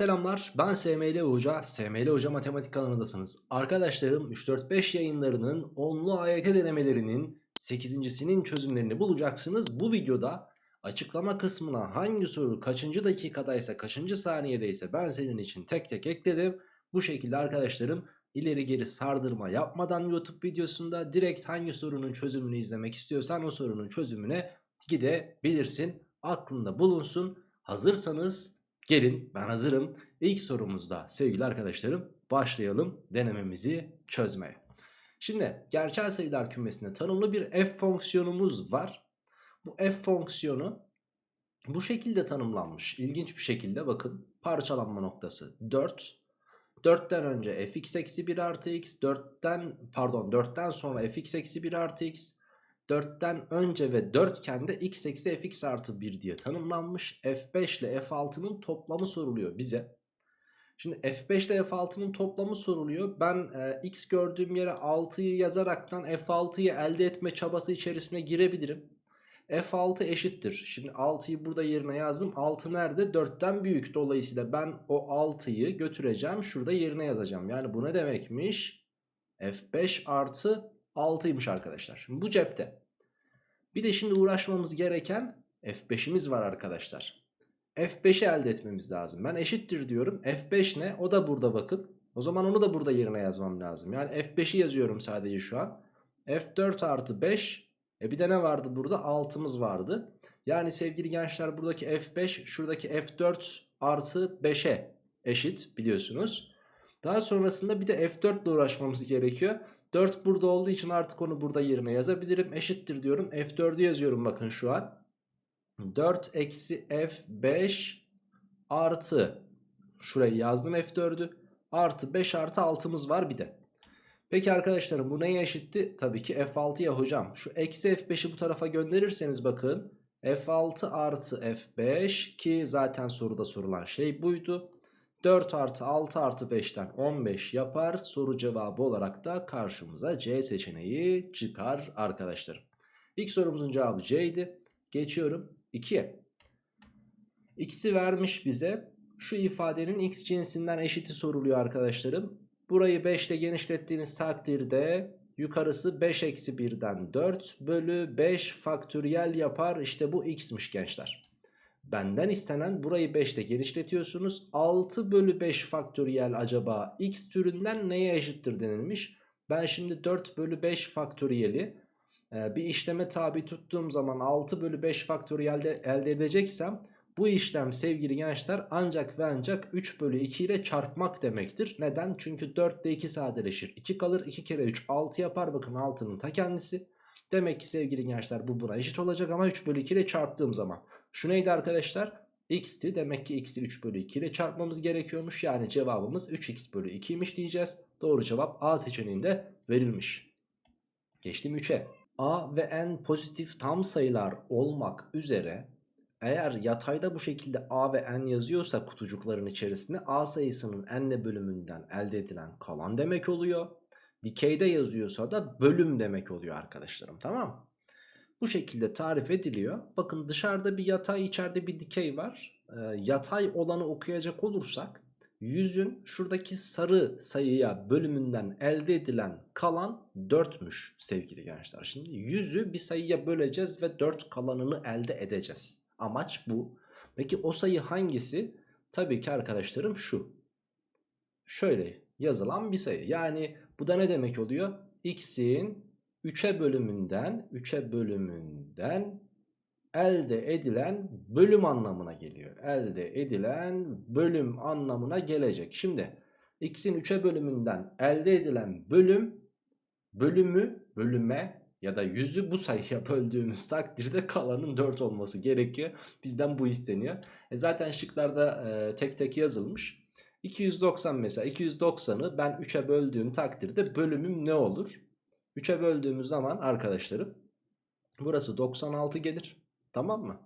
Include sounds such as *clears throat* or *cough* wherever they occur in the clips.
selamlar. Ben SML Hoca. SML Hoca Matematik kanalındasınız. Arkadaşlarım 3-4-5 yayınlarının onlu AYT denemelerinin 8.sinin çözümlerini bulacaksınız. Bu videoda açıklama kısmına hangi soru kaçıncı dakikadaysa kaçıncı saniyedeyse ben senin için tek tek ekledim. Bu şekilde arkadaşlarım ileri geri sardırma yapmadan YouTube videosunda direkt hangi sorunun çözümünü izlemek istiyorsan o sorunun çözümüne gidebilirsin. Aklında bulunsun. Hazırsanız Gelin ben hazırım. İlk sorumuzda sevgili arkadaşlarım başlayalım denememizi çözmeye. Şimdi gerçel sayılar kümesinde tanımlı bir f fonksiyonumuz var. Bu f fonksiyonu bu şekilde tanımlanmış. İlginç bir şekilde bakın parçalanma noktası 4. 4'ten önce fx eksi 1 artı x 4'ten pardon 4'ten sonra fx eksi 1 artı x 4'ten önce ve 4 iken x eksi fx artı 1 diye tanımlanmış. F5 ile F6'nın toplamı soruluyor bize. Şimdi F5 ile F6'nın toplamı soruluyor. Ben e, x gördüğüm yere 6'yı yazaraktan F6'yı elde etme çabası içerisine girebilirim. F6 eşittir. Şimdi 6'yı burada yerine yazdım. 6 nerede? 4'ten büyük. Dolayısıyla ben o 6'yı götüreceğim. Şurada yerine yazacağım. Yani bu ne demekmiş? F5 artı 6'ymış arkadaşlar. Şimdi bu cepte. Bir de şimdi uğraşmamız gereken F5'imiz var arkadaşlar. F5'i elde etmemiz lazım. Ben eşittir diyorum. F5 ne? O da burada bakın. O zaman onu da burada yerine yazmam lazım. Yani F5'i yazıyorum sadece şu an. F4 artı 5. E bir de ne vardı burada? 6'mız vardı. Yani sevgili gençler buradaki F5 şuradaki F4 artı 5'e eşit biliyorsunuz. Daha sonrasında bir de F4 ile uğraşmamız gerekiyor. 4 burada olduğu için artık onu burada yerine yazabilirim. Eşittir diyorum. F4'ü yazıyorum bakın şu an. 4 eksi F5 artı şurayı yazdım F4'ü. Artı 5 artı 6'mız var bir de. Peki arkadaşlarım bu neye eşitti? Tabii ki F6 ya hocam. Şu eksi F5'i bu tarafa gönderirseniz bakın. F6 artı F5 ki zaten soruda sorulan şey buydu. 4 artı 6 artı 5'ten 15 yapar. Soru cevabı olarak da karşımıza C seçeneği çıkar arkadaşlarım. İlk sorumuzun cevabı C idi. Geçiyorum 2'ye. X'i vermiş bize. Şu ifadenin x cinsinden eşiti soruluyor arkadaşlarım. Burayı 5 ile genişlettiğiniz takdirde yukarısı 5 eksi 1'den 4 bölü 5 faktöriyel yapar. İşte bu x'miş gençler. Benden istenen burayı 5 ile genişletiyorsunuz. 6 bölü 5 faktöriyel acaba x türünden neye eşittir denilmiş. Ben şimdi 4 bölü 5 faktöriyeli e, bir işleme tabi tuttuğum zaman 6 bölü 5 faktöriyelde elde edeceksem bu işlem sevgili gençler ancak ve ancak 3 bölü 2 ile çarpmak demektir. Neden? Çünkü 4 ile 2 sadeleşir. 2 kalır 2 kere 3 6 yapar bakın 6'nın ta kendisi. Demek ki sevgili gençler bu buna eşit olacak ama 3 bölü 2 ile çarptığım zaman. Şu neydi arkadaşlar? x'ti. Demek ki x'i 3 bölü 2 ile çarpmamız gerekiyormuş. Yani cevabımız 3x bölü 2'ymiş diyeceğiz. Doğru cevap A seçeneğinde verilmiş. Geçtim 3'e. A ve n pozitif tam sayılar olmak üzere eğer yatayda bu şekilde A ve n yazıyorsa kutucukların içerisinde A sayısının n'le bölümünden elde edilen kalan demek oluyor. Dikeyde yazıyorsa da bölüm demek oluyor arkadaşlarım tamam mı? Bu şekilde tarif ediliyor. Bakın dışarıda bir yatay içeride bir dikey var. Ee, yatay olanı okuyacak olursak yüzün şuradaki sarı sayıya bölümünden elde edilen kalan 4'müş sevgili gençler. Şimdi yüzü bir sayıya böleceğiz ve 4 kalanını elde edeceğiz. Amaç bu. Peki o sayı hangisi? Tabii ki arkadaşlarım şu. Şöyle yazılan bir sayı. Yani bu da ne demek oluyor? X'in 3'e bölümünden 3'e bölümünden elde edilen bölüm anlamına geliyor. Elde edilen bölüm anlamına gelecek. Şimdi x'in 3'e bölümünden elde edilen bölüm bölümü bölüme ya da yüzü bu sayıya böldüğümüz takdirde kalanın 4 olması gerekiyor. Bizden bu isteniyor. E zaten şıklarda e, tek tek yazılmış. 290 mesela 290'ı ben 3'e böldüğüm takdirde bölümüm ne olur? 3'e böldüğümüz zaman arkadaşlarım burası 96 gelir. Tamam mı?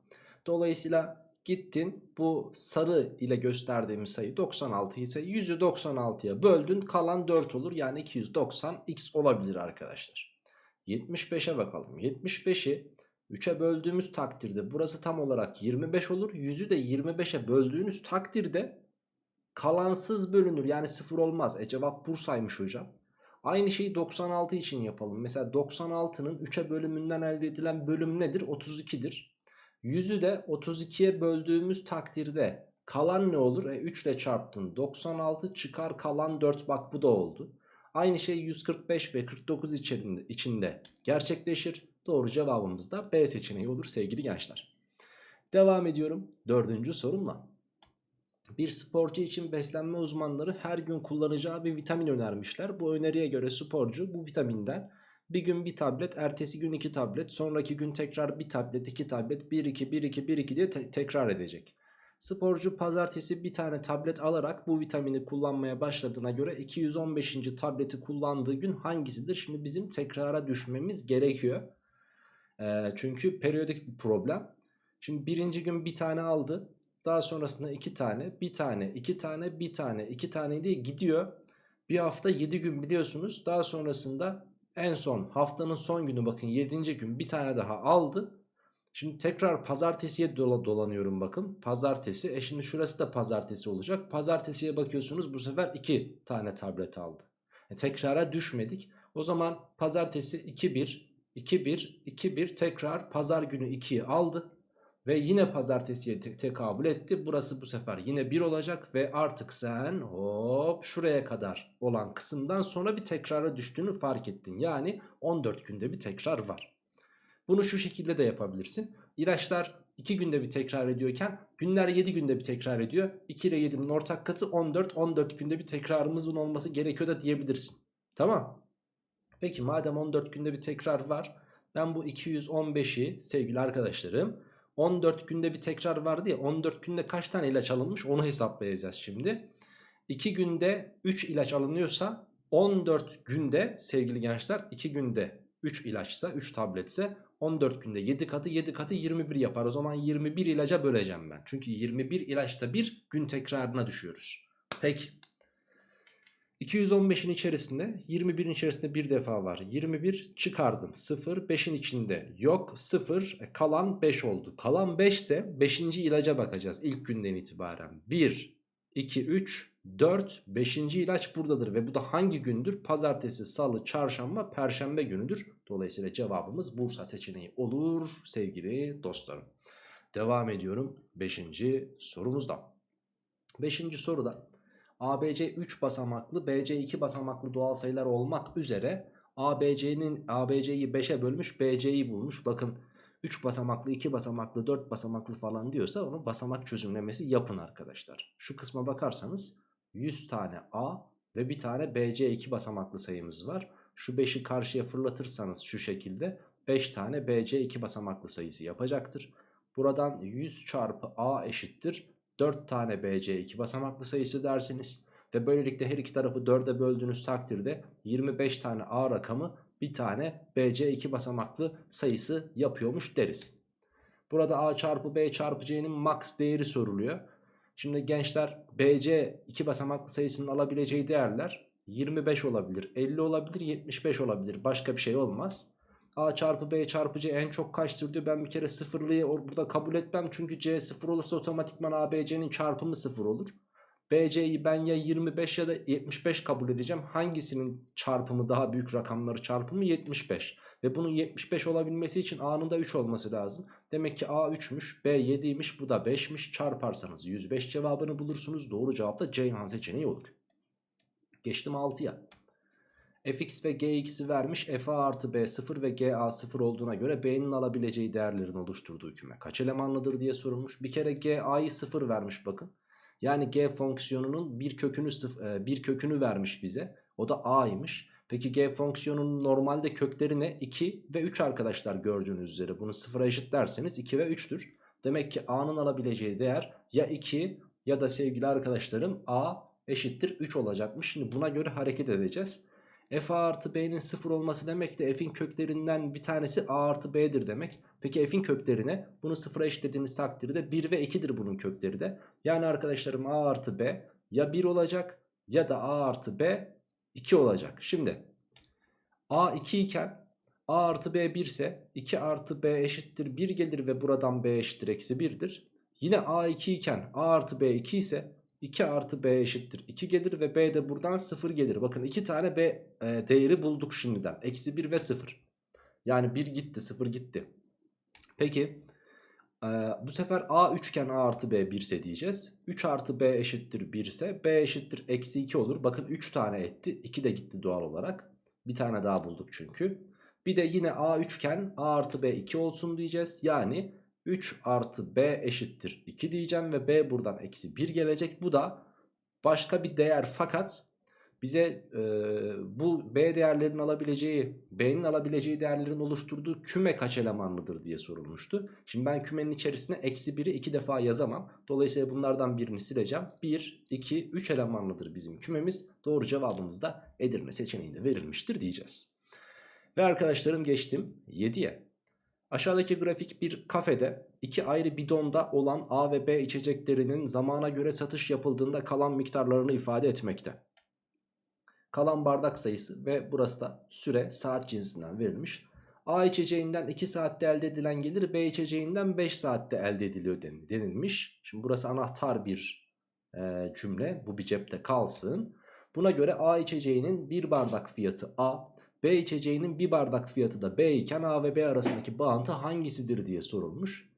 Dolayısıyla gittin bu sarı ile gösterdiğimiz sayı 96 ise 100'ü 96'ya böldün kalan 4 olur. Yani 290 x olabilir arkadaşlar. 75'e bakalım. 75'i 3'e böldüğümüz takdirde burası tam olarak 25 olur. 100'ü de 25'e böldüğünüz takdirde kalansız bölünür yani sıfır olmaz. E cevap Bursa'ymış hocam. Aynı şeyi 96 için yapalım. Mesela 96'nın 3'e bölümünden elde edilen bölüm nedir? 32'dir. 100'ü de 32'ye böldüğümüz takdirde kalan ne olur? E 3 ile çarptın. 96 çıkar kalan 4 bak bu da oldu. Aynı şey 145 ve 49 içinde, içinde gerçekleşir. Doğru cevabımız da B seçeneği olur sevgili gençler. Devam ediyorum dördüncü sorumla. Bir sporcu için beslenme uzmanları her gün kullanacağı bir vitamin önermişler. Bu öneriye göre sporcu bu vitaminden bir gün bir tablet, ertesi gün iki tablet, sonraki gün tekrar bir tablet, iki tablet, 1 2 1 2 1 2 diye te tekrar edecek. Sporcu pazartesi bir tane tablet alarak bu vitamini kullanmaya başladığına göre 215. tableti kullandığı gün hangisidir? Şimdi bizim tekrara düşmemiz gerekiyor. E, çünkü periyodik bir problem. Şimdi birinci gün bir tane aldı. Daha sonrasında iki tane, bir tane, iki tane, bir tane, iki tane diye gidiyor. Bir hafta 7 gün biliyorsunuz. Daha sonrasında en son haftanın son günü bakın 7. gün bir tane daha aldı. Şimdi tekrar pazartesiye dola dolanıyorum bakın. Pazartesi. E şimdi şurası da pazartesi olacak. Pazartesiye bakıyorsunuz bu sefer 2 tane tablet aldı. E tekrara düşmedik. O zaman pazartesi 2-1, 2-1, 2-1 tekrar pazar günü 2'yi aldı. Ve yine pazartesiye te tekabül etti. Burası bu sefer yine 1 olacak ve artık sen hop şuraya kadar olan kısımdan sonra bir tekrara düştüğünü fark ettin. Yani 14 günde bir tekrar var. Bunu şu şekilde de yapabilirsin. İlaçlar 2 günde bir tekrar ediyorken günler 7 günde bir tekrar ediyor. 2 ile 7'nin ortak katı 14. 14 günde bir tekrarımızın olması gerekiyor da diyebilirsin. Tamam. Peki madem 14 günde bir tekrar var. Ben bu 215'i sevgili arkadaşlarım 14 günde bir tekrar vardı ya 14 günde kaç tane ilaç alınmış onu hesaplayacağız şimdi. 2 günde 3 ilaç alınıyorsa 14 günde sevgili gençler 2 günde 3 ilaçsa 3 tabletse 14 günde 7 katı 7 katı 21 yapar. O zaman 21 ilaca böleceğim ben. Çünkü 21 ilaçta bir gün tekrarına düşüyoruz. Peki. 215'in içerisinde 21'in içerisinde bir defa var. 21 çıkardım. 0 5'in içinde yok. 0 e, kalan 5 oldu. Kalan 5 ise 5. ilaca bakacağız ilk günden itibaren. 1, 2, 3, 4, 5. ilaç buradadır. Ve bu da hangi gündür? Pazartesi, salı, çarşamba, perşembe günüdür. Dolayısıyla cevabımız Bursa seçeneği olur sevgili dostlarım. Devam ediyorum 5. sorumuzda. 5. soruda ABC 3 basamaklı BC 2 basamaklı doğal sayılar olmak üzere ABC'nin ABC'yi 5'e bölmüş BC'yi bulmuş. Bakın 3 basamaklı 2 basamaklı 4 basamaklı falan diyorsa onu basamak çözümlemesi yapın arkadaşlar. Şu kısma bakarsanız 100 tane A ve bir tane BC 2 basamaklı sayımız var. Şu 5'i karşıya fırlatırsanız şu şekilde 5 tane BC 2 basamaklı sayısı yapacaktır. Buradan 100 çarpı A eşittir 4 tane BC 2 basamaklı sayısı dersiniz. Ve böylelikle her iki tarafı 4'e böldüğünüz takdirde 25 tane A rakamı bir tane BC 2 basamaklı sayısı yapıyormuş deriz. Burada A çarpı B çarpı C'nin max değeri soruluyor. Şimdi gençler BC 2 basamaklı sayısının alabileceği değerler 25 olabilir, 50 olabilir, 75 olabilir. Başka bir şey olmaz. A çarpı B çarpı C en çok kaçtır diyor. Ben bir kere sıfırlıyı burada kabul etmem. Çünkü C sıfır olursa otomatikman A, B, C'nin çarpımı sıfır olur. BC'yi ben ya 25 ya da 75 kabul edeceğim. Hangisinin çarpımı daha büyük rakamları çarpımı 75. Ve bunun 75 olabilmesi için A'nın da 3 olması lazım. Demek ki A 3'müş, B 7'ymiş, bu da 5'miş. Çarparsanız 105 cevabını bulursunuz. Doğru cevap da Ceyhan seçeneği olur. Geçtim 6'ya fx ve gx'i vermiş f a artı b 0 ve g a 0 olduğuna göre b'nin alabileceği değerlerin oluşturduğu küme kaç elemanlıdır diye sorulmuş. Bir kere g a'yı 0 vermiş bakın. Yani g fonksiyonunun bir kökünü e, bir kökünü vermiş bize. O da a'ymış. Peki g fonksiyonunun normalde kökleri ne? 2 ve 3 arkadaşlar gördüğünüz üzere. Bunu sıfıra eşitlerseniz 2 ve 3'tür. Demek ki a'nın alabileceği değer ya 2 ya da sevgili arkadaşlarım a eşittir 3 olacakmış. Şimdi buna göre hareket edeceğiz f a artı b'nin 0 olması demek de f'in köklerinden bir tanesi a artı b'dir demek. Peki f'in köklerine bunu 0'a eşitlediğiniz takdirde 1 ve 2'dir bunun kökleri de. Yani arkadaşlarım a artı b ya 1 olacak ya da a artı b 2 olacak. Şimdi a 2 iken a artı b 1 ise 2 artı b eşittir 1 gelir ve buradan b eşittir eksi 1'dir. Yine a 2 iken a artı b 2 ise 2 artı B eşittir 2 gelir ve B de buradan 0 gelir. Bakın 2 tane B e, değeri bulduk şimdiden. Eksi 1 ve 0. Yani 1 gitti 0 gitti. Peki e, bu sefer A üçgen A artı B 1 ise diyeceğiz. 3 artı B eşittir 1 ise B eşittir eksi 2 olur. Bakın 3 tane etti 2 de gitti doğal olarak. Bir tane daha bulduk çünkü. Bir de yine A üçgen A artı B 2 olsun diyeceğiz. Yani 3 artı B eşittir 2 diyeceğim ve B buradan eksi 1 gelecek. Bu da başka bir değer fakat bize e, bu B değerlerin alabileceği, B'nin alabileceği değerlerin oluşturduğu küme kaç elemanlıdır diye sorulmuştu. Şimdi ben kümenin içerisine eksi 1'i 2 defa yazamam. Dolayısıyla bunlardan birini sileceğim. 1, 2, 3 elemanlıdır bizim kümemiz. Doğru cevabımız da Edirne seçeneğinde verilmiştir diyeceğiz. Ve arkadaşlarım geçtim 7'ye. Aşağıdaki grafik bir kafede iki ayrı bidonda olan A ve B içeceklerinin zamana göre satış yapıldığında kalan miktarlarını ifade etmekte. Kalan bardak sayısı ve burası da süre saat cinsinden verilmiş. A içeceğinden 2 saatte elde edilen gelir B içeceğinden 5 saatte elde ediliyor denilmiş. Şimdi burası anahtar bir e, cümle bu bir cepte kalsın. Buna göre A içeceğinin bir bardak fiyatı A, B içeceğinin bir bardak fiyatı da B iken A ve B arasındaki bağıntı hangisidir diye sorulmuş.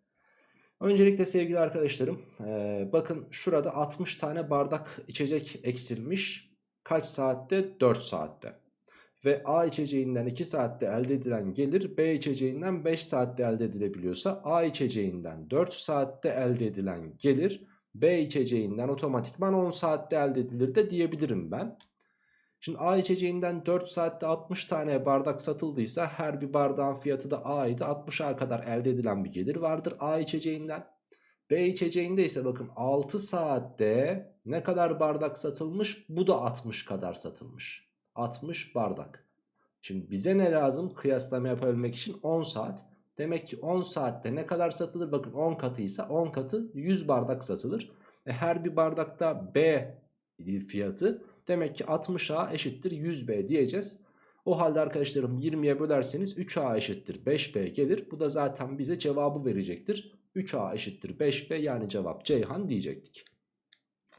Öncelikle sevgili arkadaşlarım e, bakın şurada 60 tane bardak içecek eksilmiş. Kaç saatte? 4 saatte. Ve A içeceğinden 2 saatte elde edilen gelir B içeceğinden 5 saatte elde edilebiliyorsa A içeceğinden 4 saatte elde edilen gelir B içeceğinden otomatikman 10 saatte elde edilir de diyebilirim ben. Şimdi A içeceğinden 4 saatte 60 tane bardak satıldıysa her bir bardağın fiyatı da A'ydı. 60'a kadar elde edilen bir gelir vardır A içeceğinden. B içeceğinde ise bakın 6 saatte ne kadar bardak satılmış? Bu da 60 kadar satılmış. 60 bardak. Şimdi bize ne lazım kıyaslama yapabilmek için 10 saat. Demek ki 10 saatte ne kadar satılır? Bakın 10 katıysa 10 katı 100 bardak satılır. E her bir bardakta B fiyatı demek ki 60A eşittir 100B diyeceğiz. O halde arkadaşlarım 20'ye bölerseniz 3A eşittir 5B gelir. Bu da zaten bize cevabı verecektir. 3A eşittir 5B yani cevap Ceyhan diyecektik.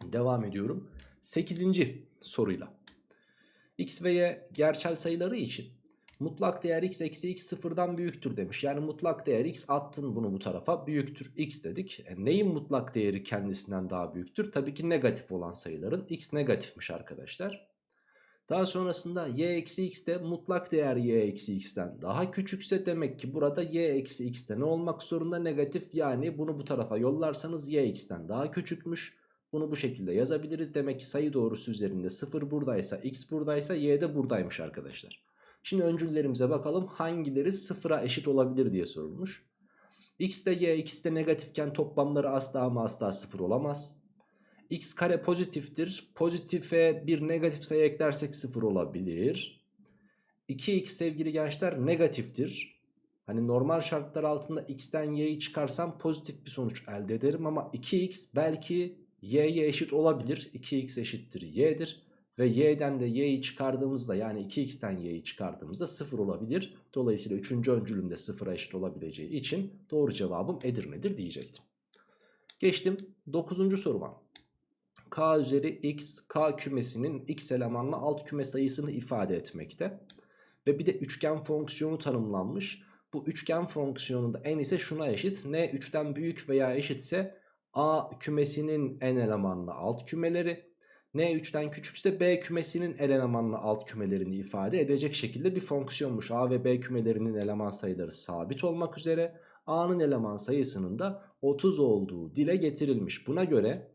Devam ediyorum. 8. soruyla. X ve Y gerçel sayıları için mutlak değer x eksi x sıfırdan büyüktür demiş. Yani mutlak değer x attın bunu bu tarafa büyüktür x dedik. E neyin mutlak değeri kendisinden daha büyüktür? Tabii ki negatif olan sayıların x negatifmiş arkadaşlar. Daha sonrasında y eksi x de mutlak değer y eksi x'ten daha küçükse demek ki burada y eksi x'te ne olmak zorunda negatif yani bunu bu tarafa yollarsanız y x'ten daha küçükmüş. Bunu bu şekilde yazabiliriz. Demek ki sayı doğrusu üzerinde 0 buradaysa x buradaysa y de buradaymış arkadaşlar. Şimdi öncüllerimize bakalım hangileri sıfıra eşit olabilir diye sorulmuş. x de y ikisi de negatifken toplamları asla ama asla sıfır olamaz. x kare pozitiftir. Pozitife bir negatif sayı eklersek sıfır olabilir. 2x sevgili gençler negatiftir. Hani normal şartlar altında x'ten y'yi çıkarsam pozitif bir sonuç elde ederim ama 2x belki y'ye eşit olabilir. 2x eşittir y'dir. Ve y'den de y'yi çıkardığımızda yani 2x'ten y'yi çıkardığımızda 0 olabilir. Dolayısıyla 3. öncülümde 0'a eşit olabileceği için doğru cevabım Edirne'dir diyecektim. Geçtim 9. soruma. K üzeri x, K kümesinin x elemanlı alt küme sayısını ifade etmekte. Ve bir de üçgen fonksiyonu tanımlanmış. Bu üçgen fonksiyonunda n ise şuna eşit. n 3'ten büyük veya eşitse A kümesinin n elemanlı alt kümeleri N 3'ten küçükse B kümesinin elemanlı alt kümelerini ifade edecek şekilde bir fonksiyonmuş. A ve B kümelerinin eleman sayıları sabit olmak üzere A'nın eleman sayısının da 30 olduğu dile getirilmiş. Buna göre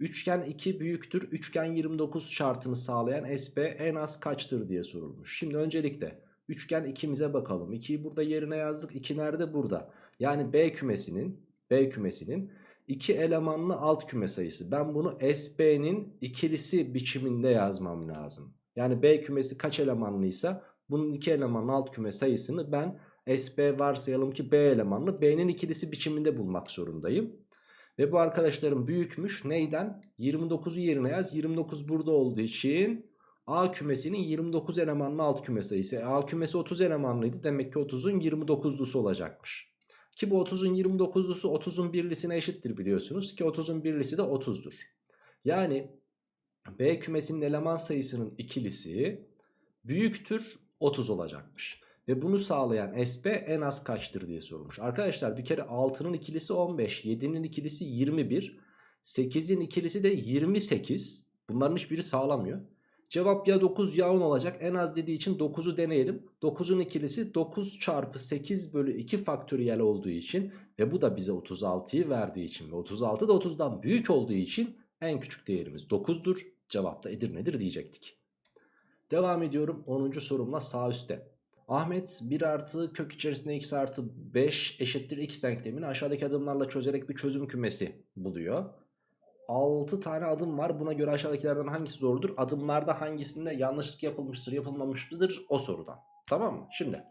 üçgen 2 büyüktür üçgen 29 şartını sağlayan SB en az kaçtır diye sorulmuş. Şimdi öncelikle üçgen 2'mize bakalım. 2'yi burada yerine yazdık. 2 nerede? Burada. Yani B kümesinin B kümesinin 2 elemanlı alt küme sayısı. Ben bunu SB'nin ikilisi biçiminde yazmam lazım. Yani B kümesi kaç elemanlıysa bunun 2 elemanlı alt küme sayısını ben SB varsayalım ki B elemanlı B'nin ikilisi biçiminde bulmak zorundayım. Ve bu arkadaşlarım büyükmüş. Neyden? 29'u yerine yaz. 29 burada olduğu için A kümesinin 29 elemanlı alt küme sayısı. A kümesi 30 elemanlıydı. Demek ki 30'un 29'lusu olacakmış. Ki bu 30'un 29'lusu 30'un birlisine eşittir biliyorsunuz. Ki 30'un birlisi de 30'dur. Yani B kümesinin eleman sayısının ikilisi büyüktür 30 olacakmış. Ve bunu sağlayan SB en az kaçtır diye sorulmuş. Arkadaşlar bir kere 6'nın ikilisi 15, 7'nin ikilisi 21, 8'in ikilisi de 28. Bunların hiçbiri sağlamıyor. Cevap ya 9 ya 10 olacak. En az dediği için 9'u deneyelim. 9'un ikilisi 9 çarpı 8 bölü 2 faktöriyel olduğu için ve bu da bize 36'yı verdiği için ve 36 da 30'dan büyük olduğu için en küçük değerimiz 9'dur. Cevap da Edirne'dir diyecektik. Devam ediyorum 10. sorumla sağ üstte. Ahmet 1 artı kök içerisinde x artı 5 eşittir x denklemini aşağıdaki adımlarla çözerek bir çözüm kümesi buluyor. 6 tane adım var. Buna göre aşağıdakilerden hangisi doğrudur? Adımlarda hangisinde yanlışlık yapılmıştır, yapılmamıştır o sorudan. Tamam mı? Şimdi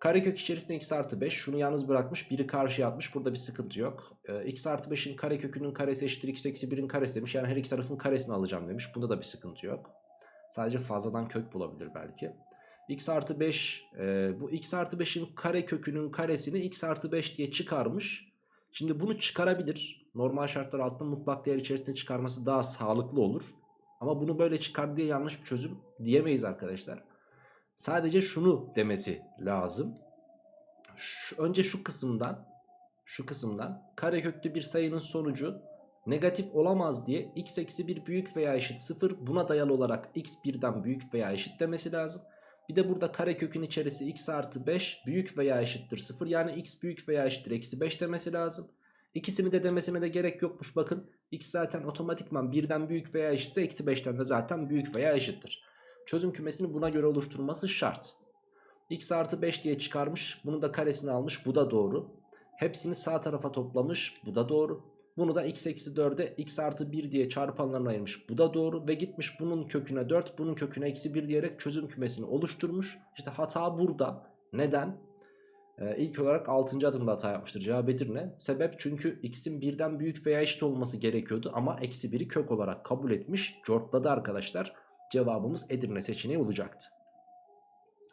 karekök içerisinde x artı 5 şunu yalnız bırakmış biri karşıya atmış burada bir sıkıntı yok. Ee, x artı 5'in karekökünün karesi eşittir x eksi 1'in karesi demiş. Yani her iki tarafın karesini alacağım demiş. Bunda da bir sıkıntı yok. Sadece fazladan kök bulabilir belki. x artı 5 e, bu x artı 5'in karekökünün karesini x artı 5 diye çıkarmış. Şimdi bunu çıkarabilir. Normal şartlar altında mutlak değer içerisinde çıkarması daha sağlıklı olur. Ama bunu böyle çıkar diye yanlış bir çözüm diyemeyiz arkadaşlar. Sadece şunu demesi lazım. Şu, önce şu kısımdan şu kısımdan kareköklü bir sayının sonucu negatif olamaz diye x eksi 1 büyük veya eşit 0 buna dayalı olarak x 1'den büyük veya eşit demesi lazım. Bir de burada karekökün içerisi x artı 5 büyük veya eşittir 0 yani x büyük veya eşittir eksi 5 demesi lazım. İkisini de demesine de gerek yokmuş bakın. X zaten otomatikman birden büyük veya eşitse eksi 5'ten de zaten büyük veya eşittir. Çözüm kümesini buna göre oluşturması şart. X artı 5 diye çıkarmış. Bunu da karesini almış. Bu da doğru. Hepsini sağ tarafa toplamış. Bu da doğru. Bunu da x eksi 4'e x artı 1 diye çarpanlarına ayırmış. Bu da doğru. Ve gitmiş bunun köküne 4, bunun köküne eksi 1 diyerek çözüm kümesini oluşturmuş. İşte hata burada. Neden? Ee, ilk olarak 6. adımda hata yapmıştır. Cevap Edirne. Sebep çünkü x'in birden büyük veya eşit olması gerekiyordu. Ama eksi 1'i kök olarak kabul etmiş. Cortladı arkadaşlar. Cevabımız Edirne seçeneği olacaktı.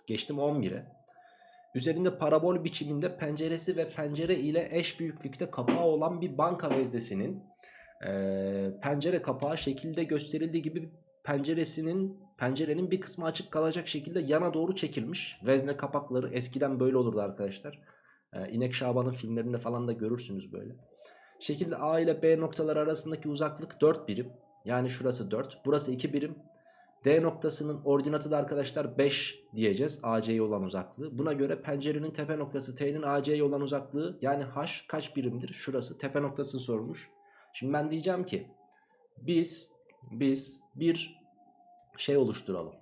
Geçtim 11'e. Üzerinde parabol biçiminde penceresi ve pencere ile eş büyüklükte kapağı olan bir banka veznesinin e, pencere kapağı şekilde gösterildiği gibi penceresinin pencerenin bir kısmı açık kalacak şekilde yana doğru çekilmiş. Vezne kapakları eskiden böyle olurdu arkadaşlar. E, İnek Şaban'ın filmlerinde falan da görürsünüz böyle. Şekilde A ile B noktaları arasındaki uzaklık 4 birim. Yani şurası 4. Burası 2 birim. D noktasının ordinatı da arkadaşlar 5 diyeceğiz AC'ye olan uzaklığı. Buna göre pencerenin tepe noktası T'nin AC'ye olan uzaklığı yani H kaç birimdir? Şurası tepe noktasını sormuş. Şimdi ben diyeceğim ki biz biz bir şey oluşturalım.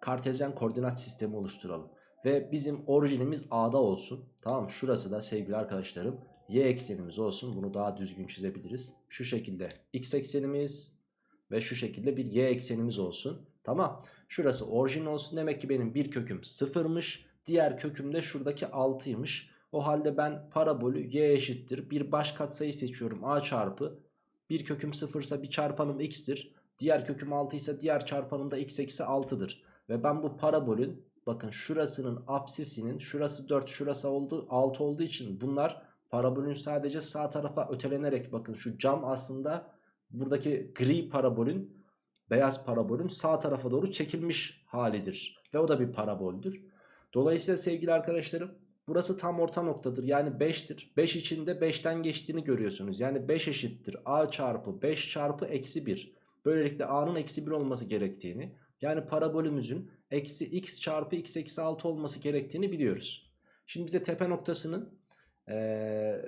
Kartezyen koordinat sistemi oluşturalım. Ve bizim orijinimiz A'da olsun. Tamam mı? Şurası da sevgili arkadaşlarım y eksenimiz olsun. Bunu daha düzgün çizebiliriz. Şu şekilde x eksenimiz ve şu şekilde bir y eksenimiz olsun. Tamam. Şurası orijin olsun. Demek ki benim bir köküm sıfırmış. Diğer köküm de şuradaki 6'ymış. O halde ben parabolü y eşittir. Bir baş katsayı seçiyorum. a çarpı. Bir köküm sıfırsa bir çarpanım x'tir. Diğer köküm 6 ise diğer çarpanım da x eksi 6'dır. Ve ben bu parabolün bakın şurasının apsisinin şurası 4 şurası oldu, 6 olduğu için bunlar parabolün sadece sağ tarafa ötelenerek bakın şu cam aslında buradaki gri parabolün beyaz parabolün sağ tarafa doğru çekilmiş halidir. Ve o da bir paraboldür. Dolayısıyla sevgili arkadaşlarım burası tam orta noktadır. Yani 5'tir. 5 içinde 5'ten geçtiğini görüyorsunuz. Yani 5 eşittir a çarpı 5 çarpı eksi 1. Böylelikle a'nın eksi 1 olması gerektiğini yani parabolümüzün eksi x çarpı x eksi 6 olması gerektiğini biliyoruz. Şimdi bize tepe noktasının ee,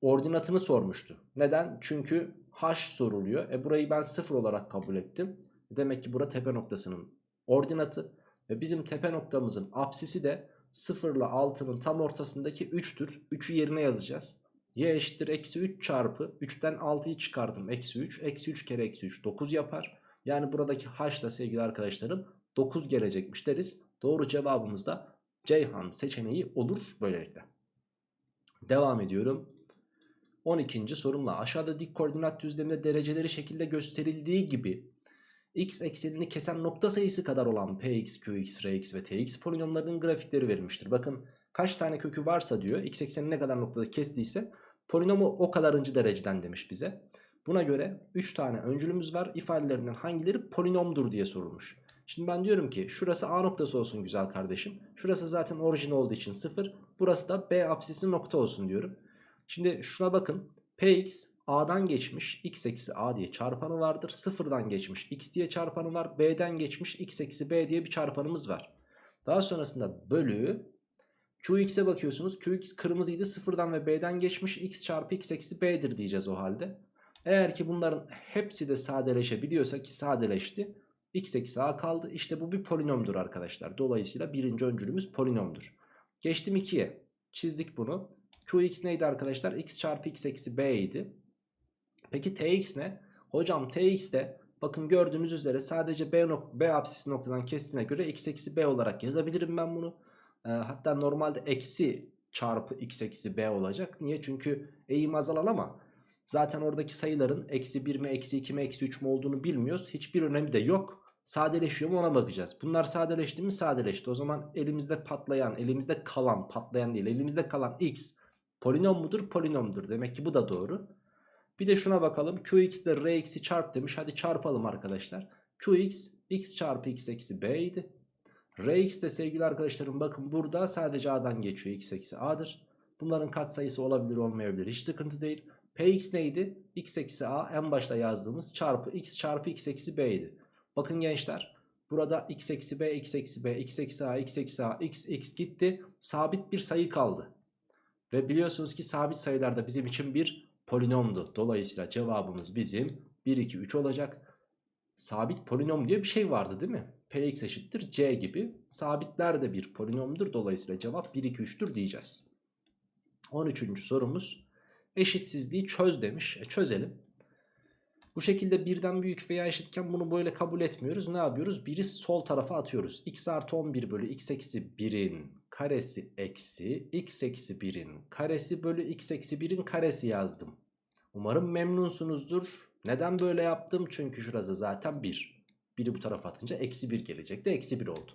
ordinatını sormuştu. Neden? Çünkü h soruluyor. E burayı ben 0 olarak kabul ettim. Demek ki bura tepe noktasının ordinatı. Ve bizim tepe noktamızın apsisi de 0 ile 6'nın tam ortasındaki 3'tür. 3'ü yerine yazacağız. Y eşittir eksi 3 çarpı 3'ten 6'yı çıkardım. Eksi 3. Eksi 3 kere eksi 3 9 yapar. Yani buradaki h da sevgili arkadaşlarım 9 gelecekmiş deriz. Doğru cevabımız da Ceyhan seçeneği olur böylelikle. Devam ediyorum. 12. sorumla aşağıda dik koordinat düzleminde dereceleri şekilde gösterildiği gibi x eksenini kesen nokta sayısı kadar olan px, qx, rx ve tx polinomlarının grafikleri verilmiştir. Bakın kaç tane kökü varsa diyor x ekseni ne kadar noktada kestiyse polinomu o kadarıncı dereceden demiş bize. Buna göre 3 tane öncülümüz var. İfadelerinden hangileri polinomdur diye sorulmuş. Şimdi ben diyorum ki şurası A noktası olsun güzel kardeşim. Şurası zaten orijin olduğu için 0. Burası da B apsisi nokta olsun diyorum. Şimdi şuna bakın. Px A'dan geçmiş x eksi A diye çarpanı vardır. Sıfırdan geçmiş x diye çarpanı var. B'den geçmiş x eksi B diye bir çarpanımız var. Daha sonrasında bölü Qx'e bakıyorsunuz. Qx kırmızıydı. Sıfırdan ve B'den geçmiş x çarpı x eksi B'dir diyeceğiz o halde. Eğer ki bunların hepsi de sadeleşebiliyorsa ki sadeleşti. x eksi A kaldı. İşte bu bir polinomdur arkadaşlar. Dolayısıyla birinci öncülümüz polinomdur. Geçtim 2'ye. Çizdik bunu. Qx neydi arkadaşlar? x çarpı x eksi B idi. Peki Tx ne? Hocam Tx de bakın gördüğünüz üzere sadece B, nok B apsis noktadan kestiğine göre x eksi B olarak yazabilirim ben bunu. Ee, hatta normalde eksi çarpı x eksi B olacak. Niye? Çünkü eğim azalan ama zaten oradaki sayıların eksi 1 mi eksi 2 mi eksi 3 mü olduğunu bilmiyoruz. Hiçbir önemi de yok. Sadeleşiyor mu ona bakacağız. Bunlar sadeleşti mi sadeleşti. O zaman elimizde patlayan, elimizde kalan, patlayan değil elimizde kalan x polinom mudur? Polinomdur. Demek ki bu da doğru. Bir de şuna bakalım. Qx de Rx'i çarp demiş. Hadi çarpalım arkadaşlar. Qx x çarpı x eksi b idi. Rx de sevgili arkadaşlarım bakın burada sadece a'dan geçiyor. x eksi a'dır. Bunların katsayısı olabilir olmayabilir. Hiç sıkıntı değil. Px neydi? x eksi a en başta yazdığımız çarpı x çarpı x eksi b. Bakın gençler. Burada x eksi b, x eksi b, x eksi a, x eksi a, x, x gitti. Sabit bir sayı kaldı. Ve biliyorsunuz ki sabit sayılarda bizim için bir polinomdu. Dolayısıyla cevabımız bizim 1, 2, 3 olacak. Sabit polinom diye bir şey vardı değil mi? Px eşittir c gibi. Sabitler de bir polinomdur. Dolayısıyla cevap 1, 2, 3'tür diyeceğiz. 13. sorumuz. Eşitsizliği çöz demiş. E çözelim. Bu şekilde birden büyük veya eşitken bunu böyle kabul etmiyoruz. Ne yapıyoruz? Biri sol tarafa atıyoruz. x artı 11 bölü x eksi 1'in karesi eksi x eksi 1'in karesi bölü x eksi 1'in karesi yazdım. Umarım memnunsunuzdur. Neden böyle yaptım? Çünkü şurası zaten 1. 1'i bu tarafa atınca eksi 1 gelecekti. Eksi 1 oldu.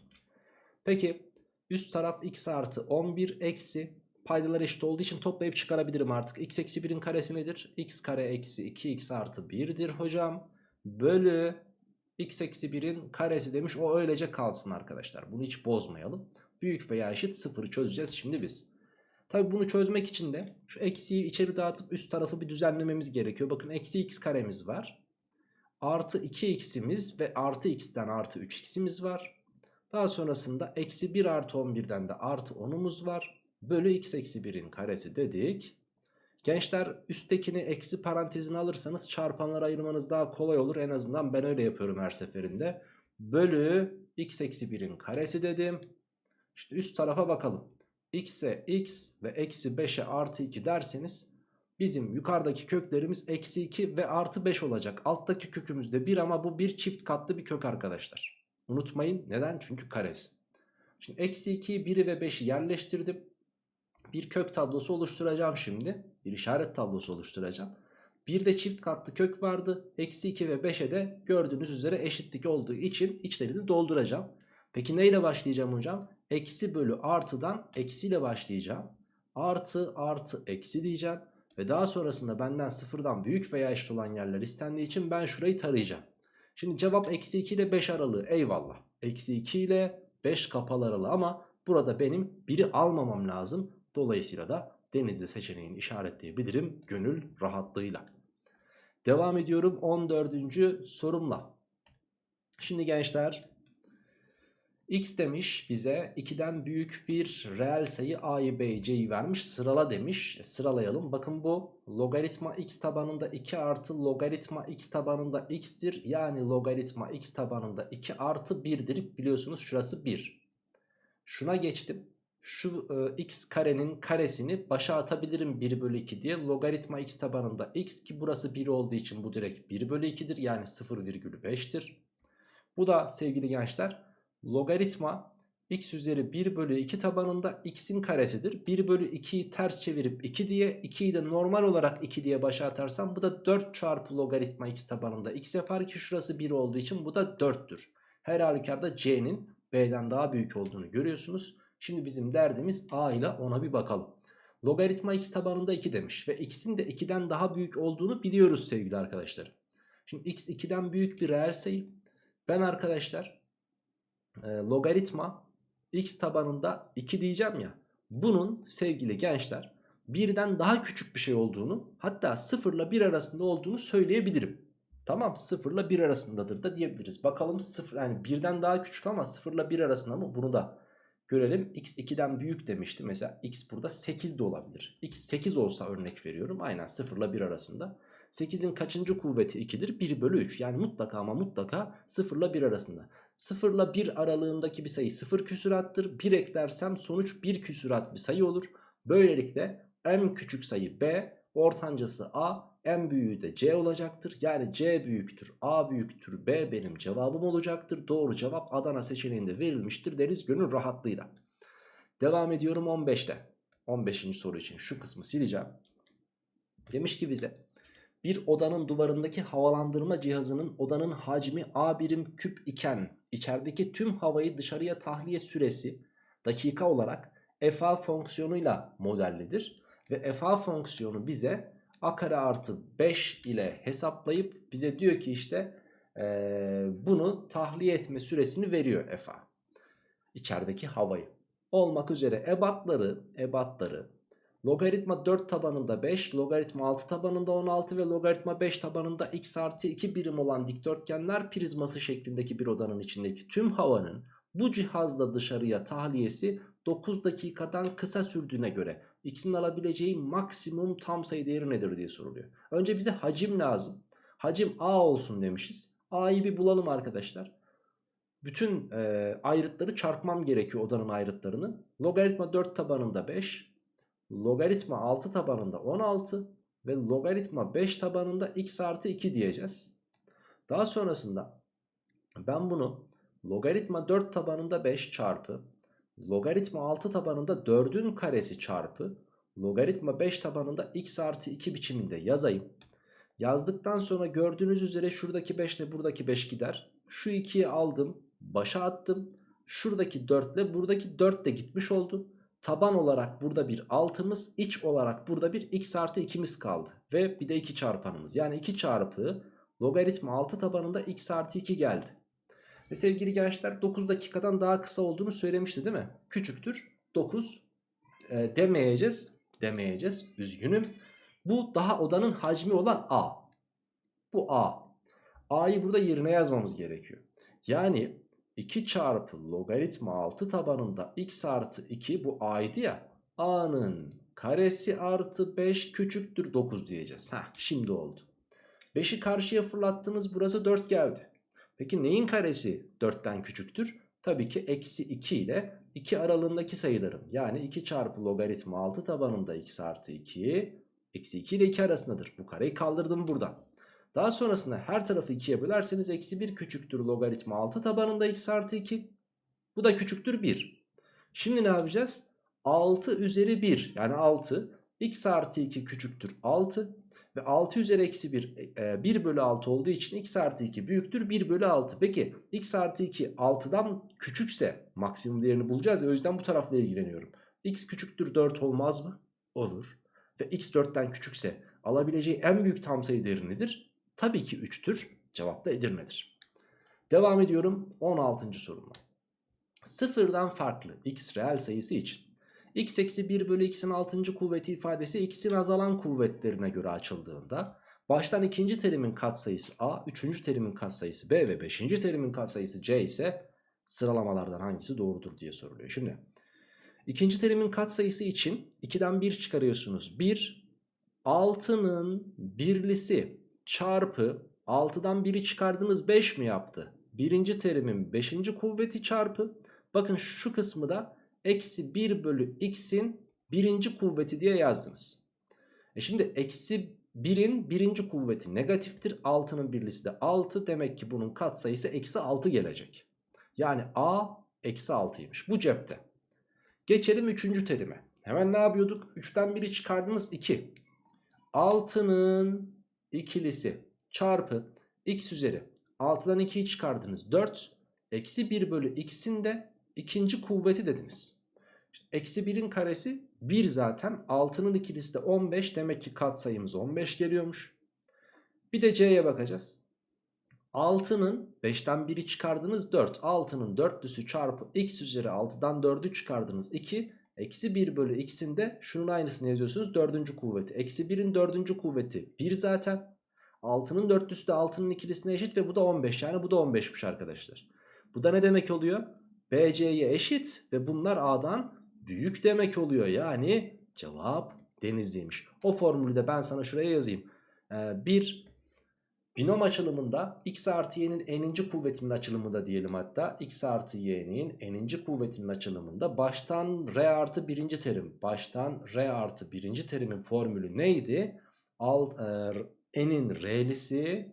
Peki üst taraf x artı 11 eksi paydalar eşit olduğu için toplayıp çıkarabilirim artık. x eksi 1'in karesi nedir? x kare eksi 2x artı 1'dir hocam. Bölü x eksi 1'in karesi demiş. O öylece kalsın arkadaşlar. Bunu hiç bozmayalım. Büyük veya eşit sıfırı çözeceğiz şimdi biz. Tabi bunu çözmek için de şu eksiyi içeri dağıtıp üst tarafı bir düzenlememiz gerekiyor. Bakın eksi x karemiz var. Artı 2x'imiz ve artı x'ten artı 3x'imiz var. Daha sonrasında eksi 1 artı 11'den de artı 10'umuz var. Bölü x eksi 1'in karesi dedik. Gençler üsttekini eksi parantezine alırsanız çarpanlara ayırmanız daha kolay olur. En azından ben öyle yapıyorum her seferinde. Bölü x eksi 1'in karesi dedim. İşte üst tarafa bakalım. x'e x ve eksi 5'e artı 2 derseniz bizim yukarıdaki köklerimiz eksi 2 ve artı 5 olacak. Alttaki kökümüz de 1 ama bu bir çift katlı bir kök arkadaşlar. Unutmayın neden? Çünkü karesi. Şimdi eksi 2'yi 1'i ve 5'i yerleştirdim. Bir kök tablosu oluşturacağım şimdi. Bir işaret tablosu oluşturacağım. Bir de çift katlı kök vardı. Eksi 2 ve 5'e de gördüğünüz üzere eşitlik olduğu için içlerini dolduracağım. Peki neyle başlayacağım hocam? Eksi bölü artıdan eksiyle başlayacağım. Artı artı eksi diyeceğim. Ve daha sonrasında benden sıfırdan büyük veya eşit olan yerler istendiği için ben şurayı tarayacağım. Şimdi cevap eksi 2 ile 5 aralığı eyvallah. Eksi 2 ile 5 kapalı aralığı ama burada benim biri almamam lazım. Dolayısıyla da denizli seçeneğini işaretleyebilirim gönül rahatlığıyla. Devam ediyorum 14. sorumla. Şimdi gençler x demiş bize 2'den büyük bir reel sayı a'yı b'yi c'yi vermiş sırala demiş. E, sıralayalım bakın bu logaritma x tabanında 2 artı logaritma x tabanında x'tir. Yani logaritma x tabanında 2 artı 1'dir biliyorsunuz şurası 1. Şuna geçtim şu e, x karenin karesini başa atabilirim 1 bölü 2 diye. Logaritma x tabanında x ki burası 1 olduğu için bu direkt 1 bölü 2'dir. Yani 0,5'tir. Bu da sevgili gençler logaritma x üzeri 1 bölü 2 tabanında x'in karesidir. 1 bölü 2'yi ters çevirip 2 diye 2'yi de normal olarak 2 diye başa atarsam bu da 4 çarpı logaritma x tabanında x yapar ki şurası 1 olduğu için bu da 4'tür. Her halükarda c'nin b'den daha büyük olduğunu görüyorsunuz. Şimdi bizim derdimiz A ile ona bir bakalım. Logaritma x tabanında 2 demiş ve x'in de 2'den daha büyük olduğunu biliyoruz sevgili arkadaşlar. Şimdi x 2'den büyük bir reel sayı. Ben arkadaşlar e, logaritma x tabanında 2 diyeceğim ya. Bunun sevgili gençler birden daha küçük bir şey olduğunu hatta 0 ile 1 arasında olduğunu söyleyebilirim. Tamam 0 ile 1 arasındadır da diyebiliriz. Bakalım 0 yani birden daha küçük ama 0 ile 1 arasında mı bunu da görelim. x 2'den büyük demişti. Mesela x burada 8 de olabilir. x 8 olsa örnek veriyorum. Aynen 0 ile 1 arasında. 8'in kaçıncı kuvveti 2'dir? 1 bölü 3. Yani mutlaka ama mutlaka 0 ile 1 arasında. 0 ile 1 aralığındaki bir sayı 0 küsürattır. 1 eklersem sonuç 1 küsürat bir sayı olur. Böylelikle en küçük sayı b, ortancası a, en büyüğü de c olacaktır. Yani c büyüktür, a büyüktür, b benim cevabım olacaktır. Doğru cevap Adana seçeneğinde verilmiştir deriz gönül rahatlığıyla. Devam ediyorum 15'te. 15. soru için şu kısmı sileceğim. Demiş ki bize bir odanın duvarındaki havalandırma cihazının odanın hacmi A birim küp iken içerideki tüm havayı dışarıya tahliye süresi dakika olarak FA fonksiyonuyla modellidir. Ve FA fonksiyonu bize A kare artı 5 ile hesaplayıp bize diyor ki işte ee, bunu tahliye etme süresini veriyor FA. İçerideki havayı. Olmak üzere ebatları, ebatları Logaritma 4 tabanında 5, logaritma 6 tabanında 16 ve logaritma 5 tabanında x artı 2 birim olan dikdörtgenler prizması şeklindeki bir odanın içindeki tüm havanın bu cihazla dışarıya tahliyesi 9 dakikadan kısa sürdüğüne göre x'in alabileceği maksimum tam sayı değeri nedir diye soruluyor. Önce bize hacim lazım. Hacim a olsun demişiz. a'yı bir bulalım arkadaşlar. Bütün e, ayrıtları çarpmam gerekiyor odanın ayrıtlarını. Logaritma 4 tabanında 5, logaritma 6 tabanında 16 ve logaritma 5 tabanında x artı 2 diyeceğiz. Daha sonrasında ben bunu logaritma 4 tabanında 5 çarpı logaritma 6 tabanında 4'ün karesi çarpı logaritma 5 tabanında x artı 2 biçiminde yazayım. Yazdıktan sonra gördüğünüz üzere şuradaki 5 ile buradaki 5 gider. Şu 2'yi aldım başa attım. Şuradaki 4 ile buradaki 4 de gitmiş oldu. Taban olarak burada bir 6'mız iç olarak burada bir x artı 2'miz kaldı. Ve bir de 2 çarpanımız yani 2 çarpı logaritma 6 tabanında x artı 2 geldi. Ve sevgili gençler 9 dakikadan daha kısa olduğunu söylemişti değil mi? Küçüktür 9 e, demeyeceğiz. Demeyeceğiz üzgünüm. Bu daha odanın hacmi olan a. Bu a. a'yı burada yerine yazmamız gerekiyor. Yani 2 çarpı logaritma 6 tabanında x artı 2 bu a'ydı ya. a'nın karesi artı 5 küçüktür 9 diyeceğiz. Heh, şimdi oldu. 5'i karşıya fırlattınız burası 4 geldi. Peki neyin karesi 4'ten küçüktür? Tabii ki eksi 2 ile 2 aralığındaki sayıların. Yani 2 çarpı logaritma 6 tabanında x artı 2 eksi 2 ile 2 arasındadır. Bu kareyi kaldırdım buradan. Daha sonrasında her tarafı 2'ye bölerseniz eksi 1 küçüktür logaritma 6 tabanında x artı 2. Bu da küçüktür 1. Şimdi ne yapacağız? 6 üzeri 1 yani 6 x artı 2 küçüktür 6 ve 6 üzeri eksi 1 e, 1 bölü 6 olduğu için x artı 2 büyüktür 1 bölü 6. Peki x artı 2 6'dan küçükse maksimum değerini bulacağız ya o yüzden bu tarafla ilgileniyorum. x küçüktür 4 olmaz mı? Olur. Ve x 4'ten küçükse alabileceği en büyük tam sayı değeri nedir? Tabii ki 3'tür. Cevap da Edirne'dir. Devam ediyorum 16. soruma. Sıfırdan farklı x reel sayısı için x eksi 1 bölü x'in 6. kuvveti ifadesi x'in azalan kuvvetlerine göre açıldığında baştan ikinci terimin katsayısı a, üçüncü terimin katsayısı b ve beşinci terimin katsayısı c ise sıralamalardan hangisi doğrudur diye soruluyor. Şimdi ikinci terimin katsayısı için 2'den 1 çıkarıyorsunuz. 1 6'nın birlisi çarpı 6'dan 1'i çıkardınız 5 mi yaptı? Birinci terimin 5. kuvveti çarpı bakın şu kısmı da eksi 1 bölü x'in birinci kuvveti diye yazdınız. E şimdi eksi 1'in birinci kuvveti negatiftir. 6'nın birlisi de 6 demek ki bunun katsayısı eksi 6 gelecek. Yani a eksi 6'ymış bu cepte. Geçelim 3. terime. Hemen ne yapıyorduk? 3'ten 1'i çıkardınız 2. 6'nın ikilisi çarpı x üzeri 6'dan 2'yi çıkardınız 4 eksi 1 bölü x'in de ikinci kuvveti dediniz. Eksi 1'in karesi 1 zaten. 6'nın ikilisi de 15. Demek ki katsayımız 15 geliyormuş. Bir de C'ye bakacağız. 6'nın 5'ten 1'i çıkardınız 4. 6'nın dörtlüsü çarpı x üzeri 6'dan 4'ü çıkardınız 2. Eksi 1 bölü x'in de şunun aynısını yazıyorsunuz. Dördüncü kuvveti. Eksi 1'in dördüncü kuvveti 1 zaten. 6'nın dörtlüsü de 6'nın ikilisine eşit ve bu da 15. Yani bu da 15'miş arkadaşlar. Bu da ne demek oluyor? BC'ye eşit ve bunlar A'dan büyük demek oluyor. Yani cevap denizliymiş. O formülü de ben sana şuraya yazayım. Ee, binom açılımında x artı y'nin n'inci kuvvetinin açılımında diyelim hatta. x artı y'nin n'inci kuvvetinin açılımında baştan r artı birinci terim. Baştan r artı birinci terimin formülü neydi? Alt, e, n'in r'lisi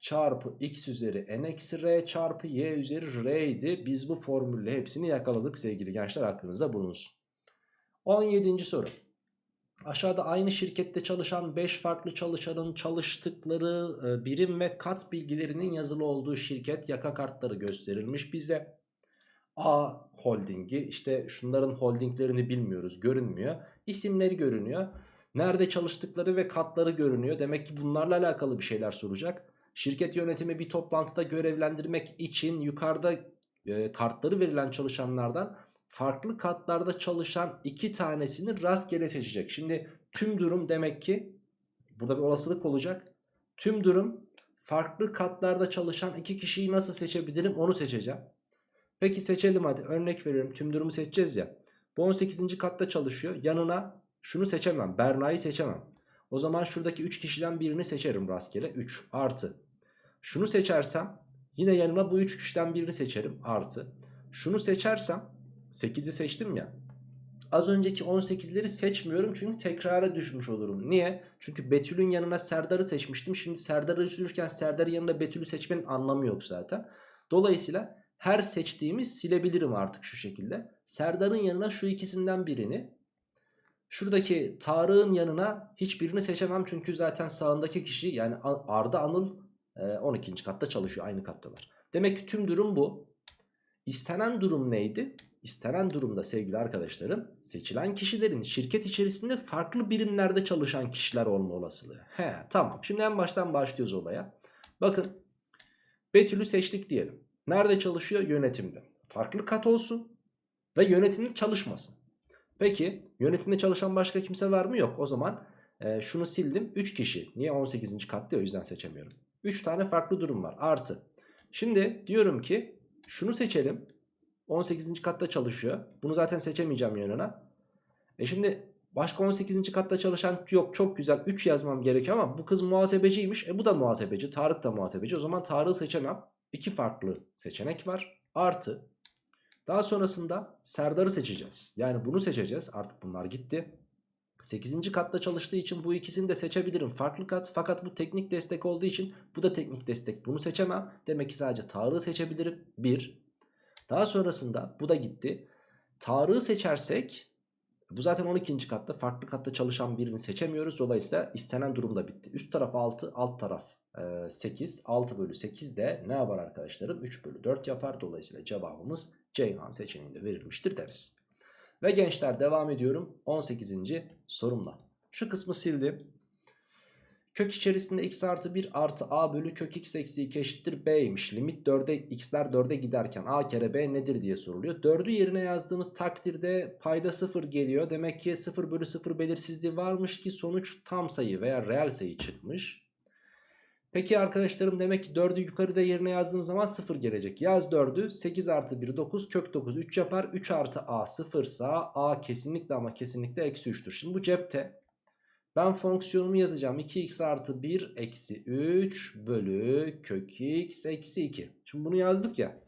çarpı x üzeri n eksi r çarpı y üzeri r idi. Biz bu formülle hepsini yakaladık sevgili gençler aklınızda bulunsun. 17. soru. Aşağıda aynı şirkette çalışan 5 farklı çalışanın çalıştıkları e, birim ve kat bilgilerinin yazılı olduğu şirket yaka kartları gösterilmiş bize. A holdingi işte şunların holdinglerini bilmiyoruz görünmüyor. İsimleri görünüyor. Nerede çalıştıkları ve katları görünüyor. Demek ki bunlarla alakalı bir şeyler soracak. Şirket yönetimi bir toplantıda görevlendirmek için yukarıda e, kartları verilen çalışanlardan farklı katlarda çalışan iki tanesini rastgele seçecek. Şimdi tüm durum demek ki burada bir olasılık olacak. Tüm durum farklı katlarda çalışan iki kişiyi nasıl seçebilirim onu seçeceğim. Peki seçelim hadi örnek veriyorum tüm durumu seçeceğiz ya. Bu 18. katta çalışıyor yanına şunu seçemem Berna'yı seçemem. O zaman şuradaki 3 kişiden birini seçerim rastgele 3 artı. Şunu seçersem yine yanına bu 3 kişiden birini seçerim artı. Şunu seçersem 8'i seçtim ya. Az önceki 18'leri seçmiyorum çünkü tekrara düşmüş olurum. Niye? Çünkü Betül'ün yanına Serdar'ı seçmiştim. Şimdi Serdar'ı sürürken Serdar'ın yanında Betül'ü seçmenin anlamı yok zaten. Dolayısıyla her seçtiğimi silebilirim artık şu şekilde. Serdar'ın yanına şu ikisinden birini. Şuradaki Tarık'ın yanına hiçbirini seçemem. Çünkü zaten sağındaki kişi yani Arda Anıl 12. katta çalışıyor. Aynı kattalar. Demek ki tüm durum bu. İstenen durum neydi? İstenen durumda sevgili arkadaşlarım seçilen kişilerin şirket içerisinde farklı birimlerde çalışan kişiler olma olasılığı. He tamam şimdi en baştan başlıyoruz olaya. Bakın Betül'ü seçtik diyelim. Nerede çalışıyor? Yönetimde. Farklı kat olsun ve yönetimde çalışmasın. Peki yönetimde çalışan başka kimse var mı? Yok. O zaman e, şunu sildim. 3 kişi. Niye 18. katta o yüzden seçemiyorum. 3 tane farklı durum var. Artı. Şimdi diyorum ki şunu seçelim. 18. katta çalışıyor. Bunu zaten seçemeyeceğim yanına. E şimdi başka 18. katta çalışan yok çok güzel 3 yazmam gerekiyor ama bu kız muhasebeciymiş. E bu da muhasebeci. Tarık da muhasebeci. O zaman Tarık'ı seçemem. İki farklı seçenek var. Artı daha sonrasında Serdar'ı seçeceğiz. Yani bunu seçeceğiz. Artık bunlar gitti. 8. katta çalıştığı için bu ikisini de seçebilirim. Farklı kat fakat bu teknik destek olduğu için bu da teknik destek. Bunu seçemem. Demek ki sadece Tarık'ı seçebilirim. 1. Daha sonrasında bu da gitti. Tarık'ı seçersek bu zaten 12. katta farklı katta çalışan birini seçemiyoruz. Dolayısıyla istenen durum da bitti. Üst taraf 6 alt taraf 8. 6 bölü 8 de ne yapar arkadaşlarım? 3 bölü 4 yapar. Dolayısıyla cevabımız Ceyhan seçeneğinde verilmiştir deriz. Ve gençler devam ediyorum 18. sorumla. Şu kısmı sildim. Kök içerisinde x artı 1 artı a bölü kök x eksi 2 eşittir b'ymiş. Limit 4'e x'ler 4'e giderken a kere b nedir diye soruluyor. 4'ü yerine yazdığımız takdirde payda 0 geliyor. Demek ki 0 bölü 0 belirsizliği varmış ki sonuç tam sayı veya reel sayı çıkmış. Peki arkadaşlarım demek ki 4'ü yukarıda yerine yazdığım zaman 0 gelecek. Yaz 4'ü 8 artı 1 9 kök 9 3 yapar. 3 artı a 0 sa a kesinlikle ama kesinlikle eksi 3'tür. Şimdi bu cepte. Ben fonksiyonumu yazacağım. 2x artı 1 eksi 3 bölü kök x eksi 2. Şimdi bunu yazdık ya.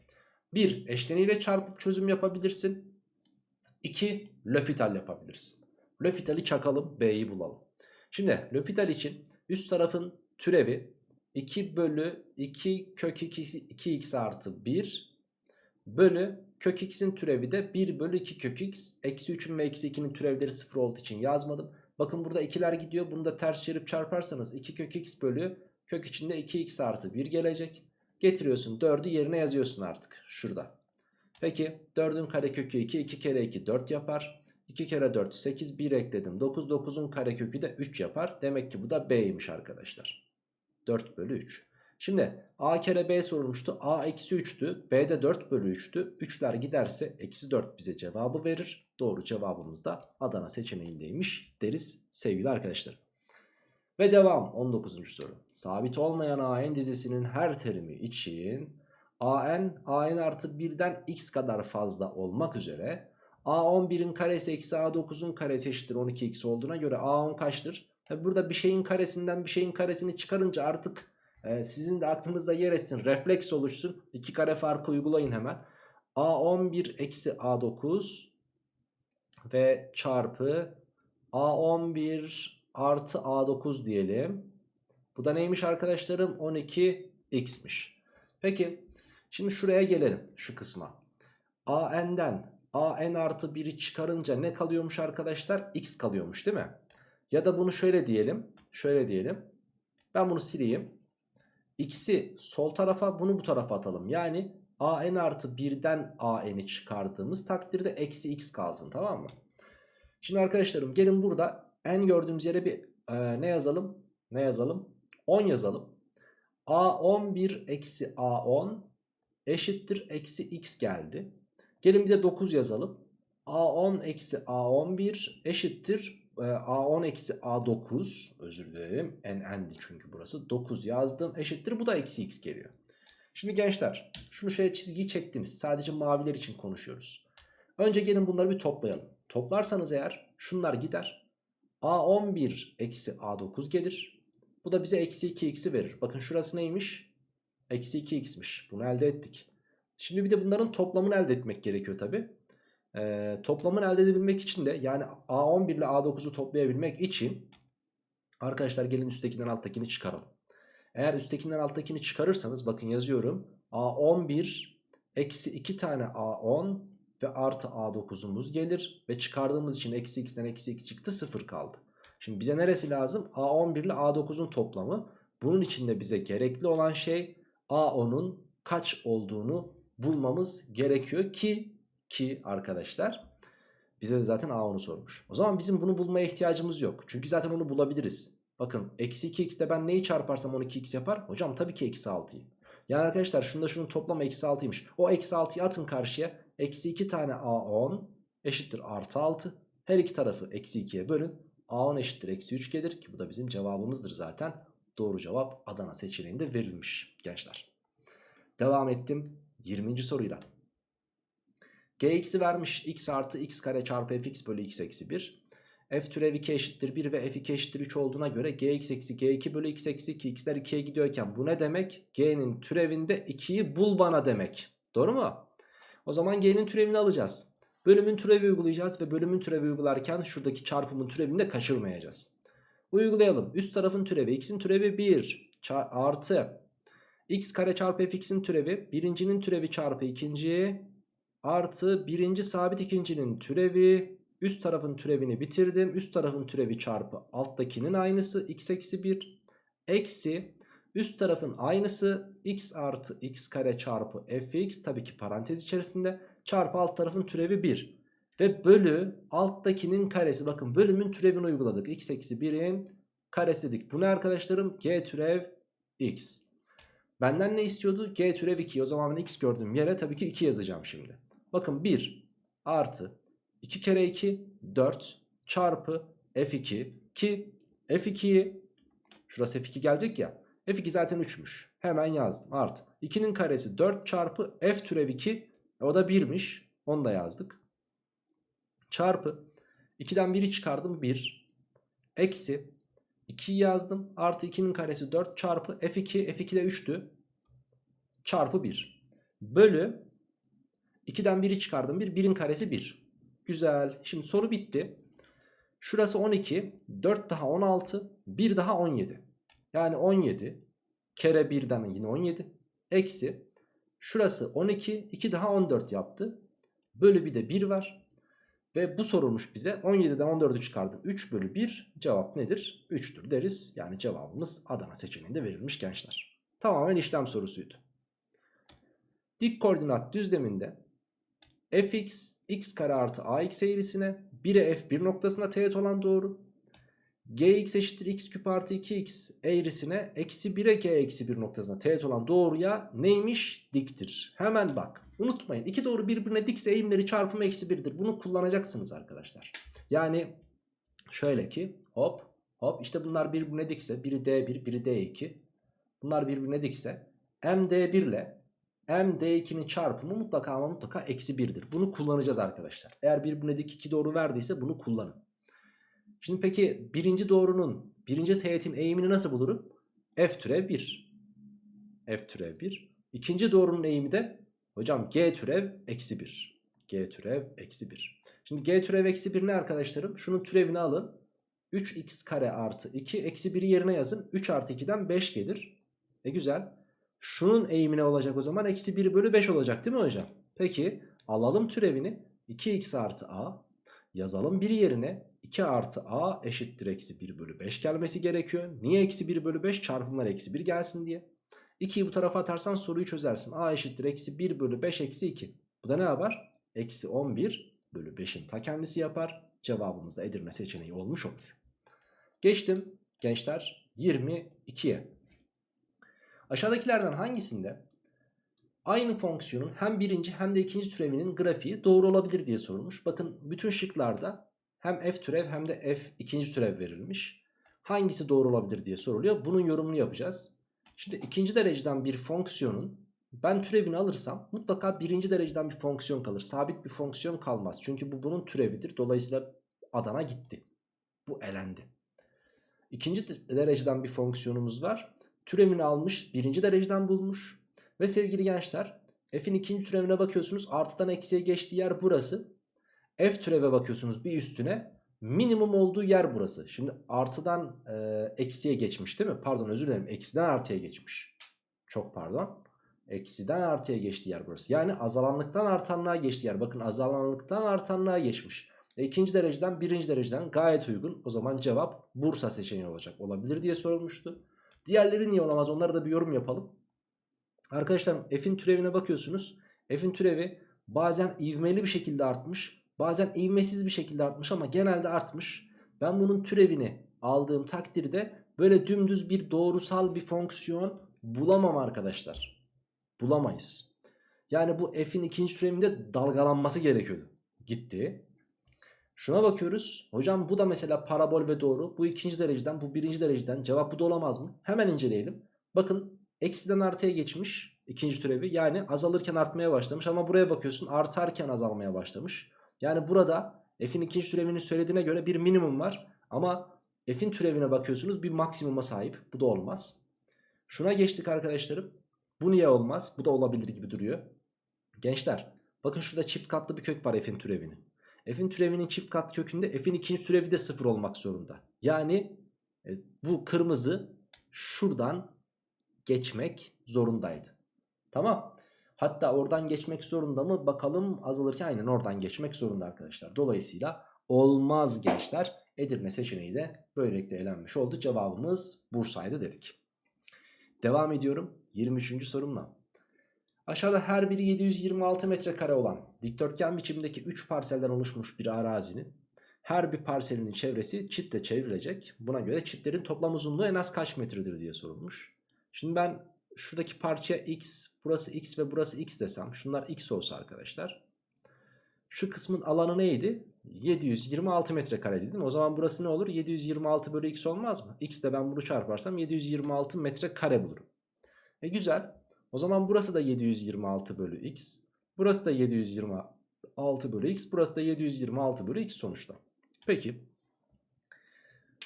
1 eşleniyle çarpıp çözüm yapabilirsin. 2 L'Hopital yapabilirsin. L'Hopital'i çakalım B'yi bulalım. Şimdi L'Hopital için üst tarafın türevi 2 bölü 2 kök 2, 2x artı 1 bölü kök x'in türevi de 1 bölü 2 kök x. Eksi 3'ün ve eksi 2'nin türevleri 0 olduğu için yazmadım. Bakın burada ikiler gidiyor. Bunu da ters çevirip çarparsanız 2 kök x bölü kök içinde 2x artı 1 gelecek. Getiriyorsun 4'ü yerine yazıyorsun artık şurada. Peki 4'ün karekökü 2. 2 kere 2 4 yapar. 2 kere 4 8 1 ekledim. 9 9'un karekökü de 3 yapar. Demek ki bu da B'ymiş arkadaşlar. 4 bölü 3. Şimdi A kere B sorulmuştu. A eksi 3'tü. B de 4 bölü 3'tü. 3'ler giderse eksi 4 bize cevabı verir. Doğru cevabımız da Adana seçeneğindeymiş deriz sevgili arkadaşlar. Ve devam 19. soru. Sabit olmayan AN dizisinin her terimi için AN, AN artı 1'den x kadar fazla olmak üzere A11'in karesi eksi A9'un karesi eşittir 12x olduğuna göre A10 kaçtır? Tabi burada bir şeyin karesinden bir şeyin karesini çıkarınca artık e, sizin de aklınızda yer etsin. Refleks oluşsun. İki kare farkı uygulayın hemen. A11 eksi A9 ve çarpı A11 artı A9 diyelim. Bu da neymiş arkadaşlarım? 12x'miş. Peki şimdi şuraya gelelim şu kısma. AN'den AN artı 1'i çıkarınca ne kalıyormuş arkadaşlar? X kalıyormuş değil mi? Ya da bunu şöyle diyelim. Şöyle diyelim. Ben bunu sileyim. X'i sol tarafa bunu bu tarafa atalım. Yani AN artı 1'den AN'i çıkardığımız takdirde eksi X kalsın tamam mı? Şimdi arkadaşlarım gelin burada n gördüğümüz yere bir e, ne yazalım? Ne yazalım? 10 yazalım. A11 eksi A10 eşittir eksi X geldi. Gelin bir de 9 yazalım. A10 eksi A11 eşittir A10 eksi A9 özür dilerim n n'di çünkü burası 9 yazdım eşittir bu da eksi x geliyor. Şimdi gençler şunu şöyle çizgiyi çektiniz sadece maviler için konuşuyoruz. Önce gelin bunları bir toplayalım. Toplarsanız eğer şunlar gider. A11 eksi A9 gelir. Bu da bize eksi 2x'i verir. Bakın şurası neymiş? Eksi 2x'miş. Bunu elde ettik. Şimdi bir de bunların toplamını elde etmek gerekiyor tabi. Ee, toplamını elde edebilmek için de yani A11 ile A9'u toplayabilmek için arkadaşlar gelin üsttekinden alttakini çıkaralım. Eğer üsttekinden alttakini çıkarırsanız bakın yazıyorum. A11 eksi 2 tane A10 ve artı A9'umuz gelir. Ve çıkardığımız için eksi x'ten eksi x çıktı 0 kaldı. Şimdi bize neresi lazım? A11 ile A9'un toplamı. Bunun için de bize gerekli olan şey A10'un kaç olduğunu bulmamız gerekiyor ki ki arkadaşlar bize de zaten A10'u sormuş. O zaman bizim bunu bulmaya ihtiyacımız yok. Çünkü zaten onu bulabiliriz. Bakın eksi 2x'te ben neyi çarparsam 12x yapar? Hocam tabii ki eksi 6'yı. Yani arkadaşlar şunda şunun toplamı eksi 6'ymış. O eksi 6'yı atın karşıya. Eksi 2 tane A10 eşittir artı 6. Her iki tarafı eksi 2'ye bölün. A10 eşittir eksi 3 gelir ki bu da bizim cevabımızdır zaten. Doğru cevap Adana seçeneğinde verilmiş gençler. Devam ettim 20. soruyla. Gx'i vermiş x artı x kare çarpı fx bölü x eksi 1. f türev 2 eşittir 1 ve f2 eşittir 3 olduğuna göre gx eksi g2 bölü x eksi 2 x'ler 2'ye gidiyorken bu ne demek? g'nin türevinde 2'yi bul bana demek. Doğru mu? O zaman g'nin türevini alacağız. Bölümün türevi uygulayacağız ve bölümün türevi uygularken şuradaki çarpımın türevini de kaçırmayacağız. Uygulayalım. Üst tarafın türevi x'in türevi 1 artı x kare çarpı fx'in türevi birincinin türevi çarpı ikinci artı birinci sabit ikincinin türevi üst tarafın türevini bitirdim. Üst tarafın türevi çarpı alttakinin aynısı x eksi 1 eksi üst tarafın aynısı x artı x kare çarpı fx tabii ki parantez içerisinde çarpı alt tarafın türevi 1 ve bölü alttakinin karesi bakın bölümün türevini uyguladık x eksi 1'in karesi dedik. Bu ne arkadaşlarım? g türev x. Benden ne istiyordu? G türev 2. O zaman ben x gördüğüm yere tabii ki 2 yazacağım şimdi. Bakın 1 artı 2 kere 2 4 çarpı f2 ki f2'yi şurası f2 gelecek ya. f2 zaten 3'müş. Hemen yazdım artı. 2'nin karesi 4 çarpı f türev 2 o da 1'miş. Onu da yazdık. Çarpı 2'den 1'i çıkardım 1 eksi 2 yazdım. Artı 2'nin karesi 4 çarpı f2. F2 de 3'tü. Çarpı 1. Bölü 2'den 1'i çıkardım. 1. 1'in karesi 1. Güzel. Şimdi soru bitti. Şurası 12. 4 daha 16. 1 daha 17. Yani 17 kere 1'den yine 17. Eksi. Şurası 12. 2 daha 14 yaptı. Bölü bir de 1 var. Ve bu sorulmuş bize 17'den 14'ü çıkardık 3 bölü 1 cevap nedir? 3'tür deriz. Yani cevabımız Adana seçeneğinde verilmiş gençler. Tamamen işlem sorusuydu. Dik koordinat düzleminde fx x kare artı ax eğrisine 1'e f1 noktasında teğet olan doğru. gx eşittir x küp artı 2x eğrisine eksi 1'e g eksi 1 noktasında teğet olan doğruya neymiş? Diktir. Hemen bak. Unutmayın. iki doğru birbirine dikse eğimleri çarpımı eksi 1'dir. Bunu kullanacaksınız arkadaşlar. Yani şöyle ki hop hop işte bunlar birbirine dikse biri D1 biri D2. Bunlar birbirine dikse MD1 ile MD2'nin çarpımı mutlaka ama mutlaka eksi 1'dir. Bunu kullanacağız arkadaşlar. Eğer birbirine dik iki doğru verdiyse bunu kullanın. Şimdi peki birinci doğrunun birinci teğetin eğimini nasıl bulurum? F türev 1. F türev 1. İkinci doğrunun eğimi de hocam G türev eksi 1. G türev eksi 1. Şimdi G türev eksi 1 ne arkadaşlarım? Şunun türevini alın. 3x kare artı 2 eksi 1'i yerine yazın. 3 artı 2'den 5 gelir. E güzel. Şunun eğimine olacak o zaman eksi 1 bölü 5 olacak değil mi hocam? Peki alalım türevini 2x artı a yazalım bir yerine 2 artı a eşittir eksi 1 bölü 5 gelmesi gerekiyor. Niye eksi 1 bölü 5 çarpımlar eksi 1 gelsin diye. 2'yi bu tarafa atarsan soruyu çözersin. a eşittir eksi 1 bölü 5 eksi 2. Bu da ne yapar? Eksi 11 bölü 5'in ta kendisi yapar. Cevabımız da Edirne seçeneği olmuş olur. Geçtim gençler 22'ye. Aşağıdakilerden hangisinde aynı fonksiyonun hem birinci hem de ikinci türevinin grafiği doğru olabilir diye sorulmuş. Bakın bütün şıklarda hem f türev hem de f ikinci türev verilmiş. Hangisi doğru olabilir diye soruluyor. Bunun yorumunu yapacağız. Şimdi ikinci dereceden bir fonksiyonun ben türevini alırsam mutlaka birinci dereceden bir fonksiyon kalır. Sabit bir fonksiyon kalmaz. Çünkü bu bunun türevidir. Dolayısıyla Adana gitti. Bu elendi. İkinci dereceden bir fonksiyonumuz var. Türevini almış birinci dereceden bulmuş. Ve sevgili gençler f'in ikinci türevine bakıyorsunuz. Artıdan eksiye geçtiği yer burası. F türeve bakıyorsunuz bir üstüne. Minimum olduğu yer burası. Şimdi artıdan e, eksiye geçmiş değil mi? Pardon özür dilerim. Eksiden artıya geçmiş. Çok pardon. Eksiden artıya geçtiği yer burası. Yani azalanlıktan artanlığa geçtiği yer. Bakın azalanlıktan artanlığa geçmiş. E, ikinci dereceden birinci dereceden gayet uygun. O zaman cevap Bursa seçeneği olacak. Olabilir diye sorulmuştu. Diğerleri niye olamaz onlara da bir yorum yapalım. Arkadaşlar f'in türevine bakıyorsunuz. F'in türevi bazen ivmeli bir şekilde artmış. Bazen ivmesiz bir şekilde artmış ama genelde artmış. Ben bunun türevini aldığım takdirde böyle dümdüz bir doğrusal bir fonksiyon bulamam arkadaşlar. Bulamayız. Yani bu f'in ikinci türevinde dalgalanması gerekiyordu. Gitti. Şuna bakıyoruz. Hocam bu da mesela parabol ve doğru. Bu ikinci dereceden bu birinci dereceden. Cevap bu da olamaz mı? Hemen inceleyelim. Bakın eksiden artıya geçmiş ikinci türevi. Yani azalırken artmaya başlamış. Ama buraya bakıyorsun artarken azalmaya başlamış. Yani burada f'in ikinci türevinin söylediğine göre bir minimum var. Ama f'in türevine bakıyorsunuz bir maksimuma sahip. Bu da olmaz. Şuna geçtik arkadaşlarım. Bu niye olmaz? Bu da olabilir gibi duruyor. Gençler bakın şurada çift katlı bir kök var f'in türevinin f'in türevinin çift kat kökünde f'in ikinci türevi de sıfır olmak zorunda. Yani e, bu kırmızı şuradan geçmek zorundaydı. Tamam. Hatta oradan geçmek zorunda mı? Bakalım azalırken aynen oradan geçmek zorunda arkadaşlar. Dolayısıyla olmaz gençler. Edirne seçeneği de böylelikle elenmiş oldu. Cevabımız Bursa'ydı dedik. Devam ediyorum 23. sorumla. Aşağıda her biri 726 metrekare olan dikdörtgen biçimdeki 3 parselden oluşmuş bir arazinin her bir parselinin çevresi çitle çevrilecek. Buna göre çitlerin toplam uzunluğu en az kaç metredir diye sorulmuş. Şimdi ben şuradaki parça x, burası x ve burası x desem şunlar x olsa arkadaşlar. Şu kısmın alanı neydi? 726 metrekare dedim. O zaman burası ne olur? 726 bölü x olmaz mı? x de ben bunu çarparsam 726 metrekare bulurum. E güzel. O zaman burası da 726 bölü x. Burası da 726 bölü x. Burası da 726 bölü x sonuçta. Peki.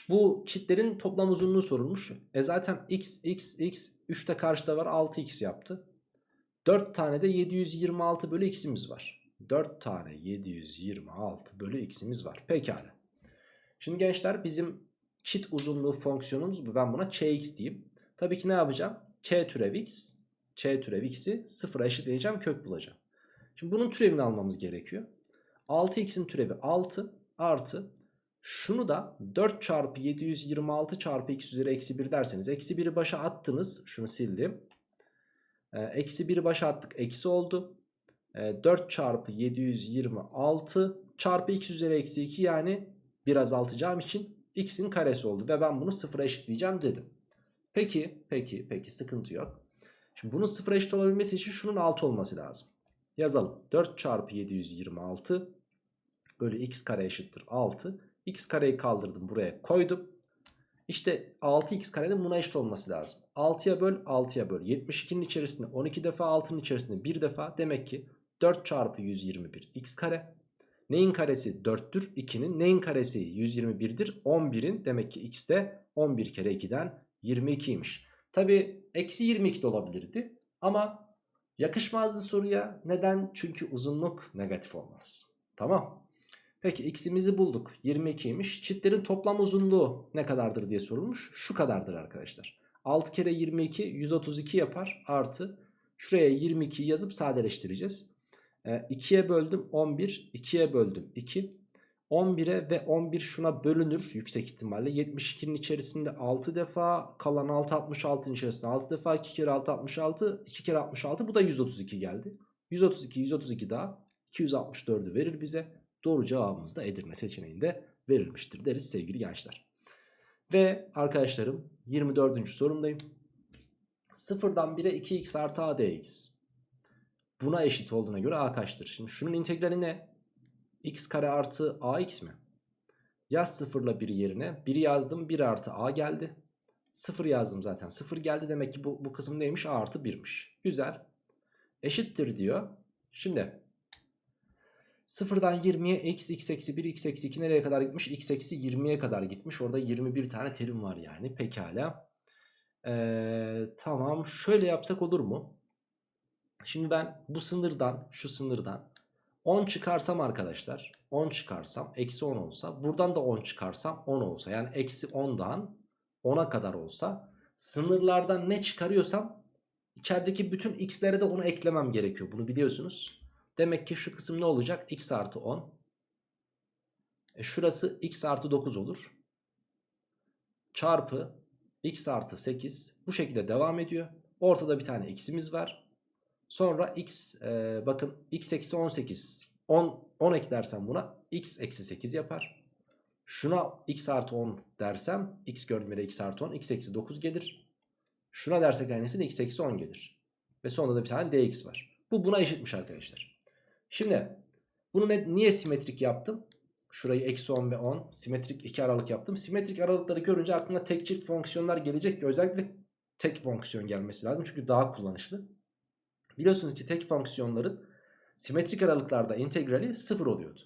Bu çitlerin toplam uzunluğu sorulmuş. E zaten x, x, x 3 de karşıda var 6x yaptı. 4 tane de 726 bölü x'imiz var. 4 tane 726 bölü x'imiz var. Pekala. Şimdi gençler bizim çit uzunluğu fonksiyonumuz bu. Ben buna çx diyeyim. Tabii ki ne yapacağım? ç türev x ç türev x'i sıfıra eşitleyeceğim kök bulacağım. Şimdi bunun türevini almamız gerekiyor. 6x'in türevi 6 artı şunu da 4 çarpı 726 çarpı x üzeri eksi 1 derseniz eksi 1'i başa attınız. Şunu sildim. Ee, eksi 1'i başa attık eksi oldu. E, 4 çarpı 726 çarpı x üzeri eksi 2 yani bir azaltacağım için x'in karesi oldu. Ve ben bunu sıfıra eşitleyeceğim dedim. Peki, peki, peki sıkıntı yok. Şimdi bunun sıfıra eşit olabilmesi için şunun 6 olması lazım. Yazalım. 4 çarpı 726 bölü x kare eşittir 6. x kareyi kaldırdım buraya koydum. İşte 6x karenin buna eşit olması lazım. 6'ya böl 6'ya böl. 72'nin içerisinde 12 defa 6'nın içerisinde 1 defa. Demek ki 4 çarpı 121 x kare. Neyin karesi 4'tür? 2'nin. Neyin karesi 121'dir? 11'in. Demek ki x de 11 kere 2'den 22'ymiş. Tabi eksi 22 de olabilirdi. Ama yakışmazdı soruya. Neden? Çünkü uzunluk negatif olmaz. Tamam. Peki x'imizi bulduk. 22'ymiş. Çitlerin toplam uzunluğu ne kadardır diye sorulmuş. Şu kadardır arkadaşlar. 6 kere 22 132 yapar. Artı şuraya 22 yazıp sadeleştireceğiz. E, 2'ye böldüm 11. 2'ye böldüm 2. 11'e ve 11 şuna bölünür yüksek ihtimalle. 72'nin içerisinde 6 defa kalan 6 66'ın içerisinde 6 defa 2 kere 6 66 2 kere 66 bu da 132 geldi. 132 132 daha 264'ü verir bize. Doğru cevabımız da Edirne seçeneğinde verilmiştir deriz sevgili gençler. Ve arkadaşlarım 24. sorumdayım. Sıfırdan 1'e 2x artı a dx. Buna eşit olduğuna göre a kaçtır? Şimdi şunun integrali ne? X kare artı ax mi? Yaz sıfırla 1 yerine. 1 yazdım 1 artı a geldi. 0 yazdım zaten 0 geldi. Demek ki bu, bu kısım neymiş? a artı 1'miş. Güzel. Eşittir diyor. Şimdi Sıfırdan 20'ye x, x eksi 1, x eksi 2 nereye kadar gitmiş? x eksi 20'ye kadar gitmiş. Orada 21 tane terim var yani. Pekala. Ee, tamam. Şöyle yapsak olur mu? Şimdi ben bu sınırdan, şu sınırdan 10 çıkarsam arkadaşlar. 10 çıkarsam eksi 10 olsa. Buradan da 10 çıkarsam 10 olsa. Yani eksi 10'dan 10'a kadar olsa. Sınırlardan ne çıkarıyorsam içerideki bütün x'lere de onu eklemem gerekiyor. Bunu biliyorsunuz. Demek ki şu kısım ne olacak? x artı 10. E şurası x artı 9 olur. Çarpı x artı 8. Bu şekilde devam ediyor. Ortada bir tane x'imiz var. Sonra x e, bakın x eksi 18. 10, 10 eklersem buna x eksi 8 yapar. Şuna x artı 10 dersem x gördüğüm yere x artı 10 x eksi 9 gelir. Şuna dersek aynısını x eksi 10 gelir. Ve sonunda da bir tane dx var. Bu buna eşitmiş arkadaşlar. Şimdi bunu ne, niye simetrik yaptım? Şurayı eksi 10 ve 10 simetrik iki aralık yaptım. Simetrik aralıkları görünce aklına tek çift fonksiyonlar gelecek ki özellikle tek fonksiyon gelmesi lazım. Çünkü daha kullanışlı. Biliyorsunuz ki tek fonksiyonların simetrik aralıklarda integrali 0 oluyordu.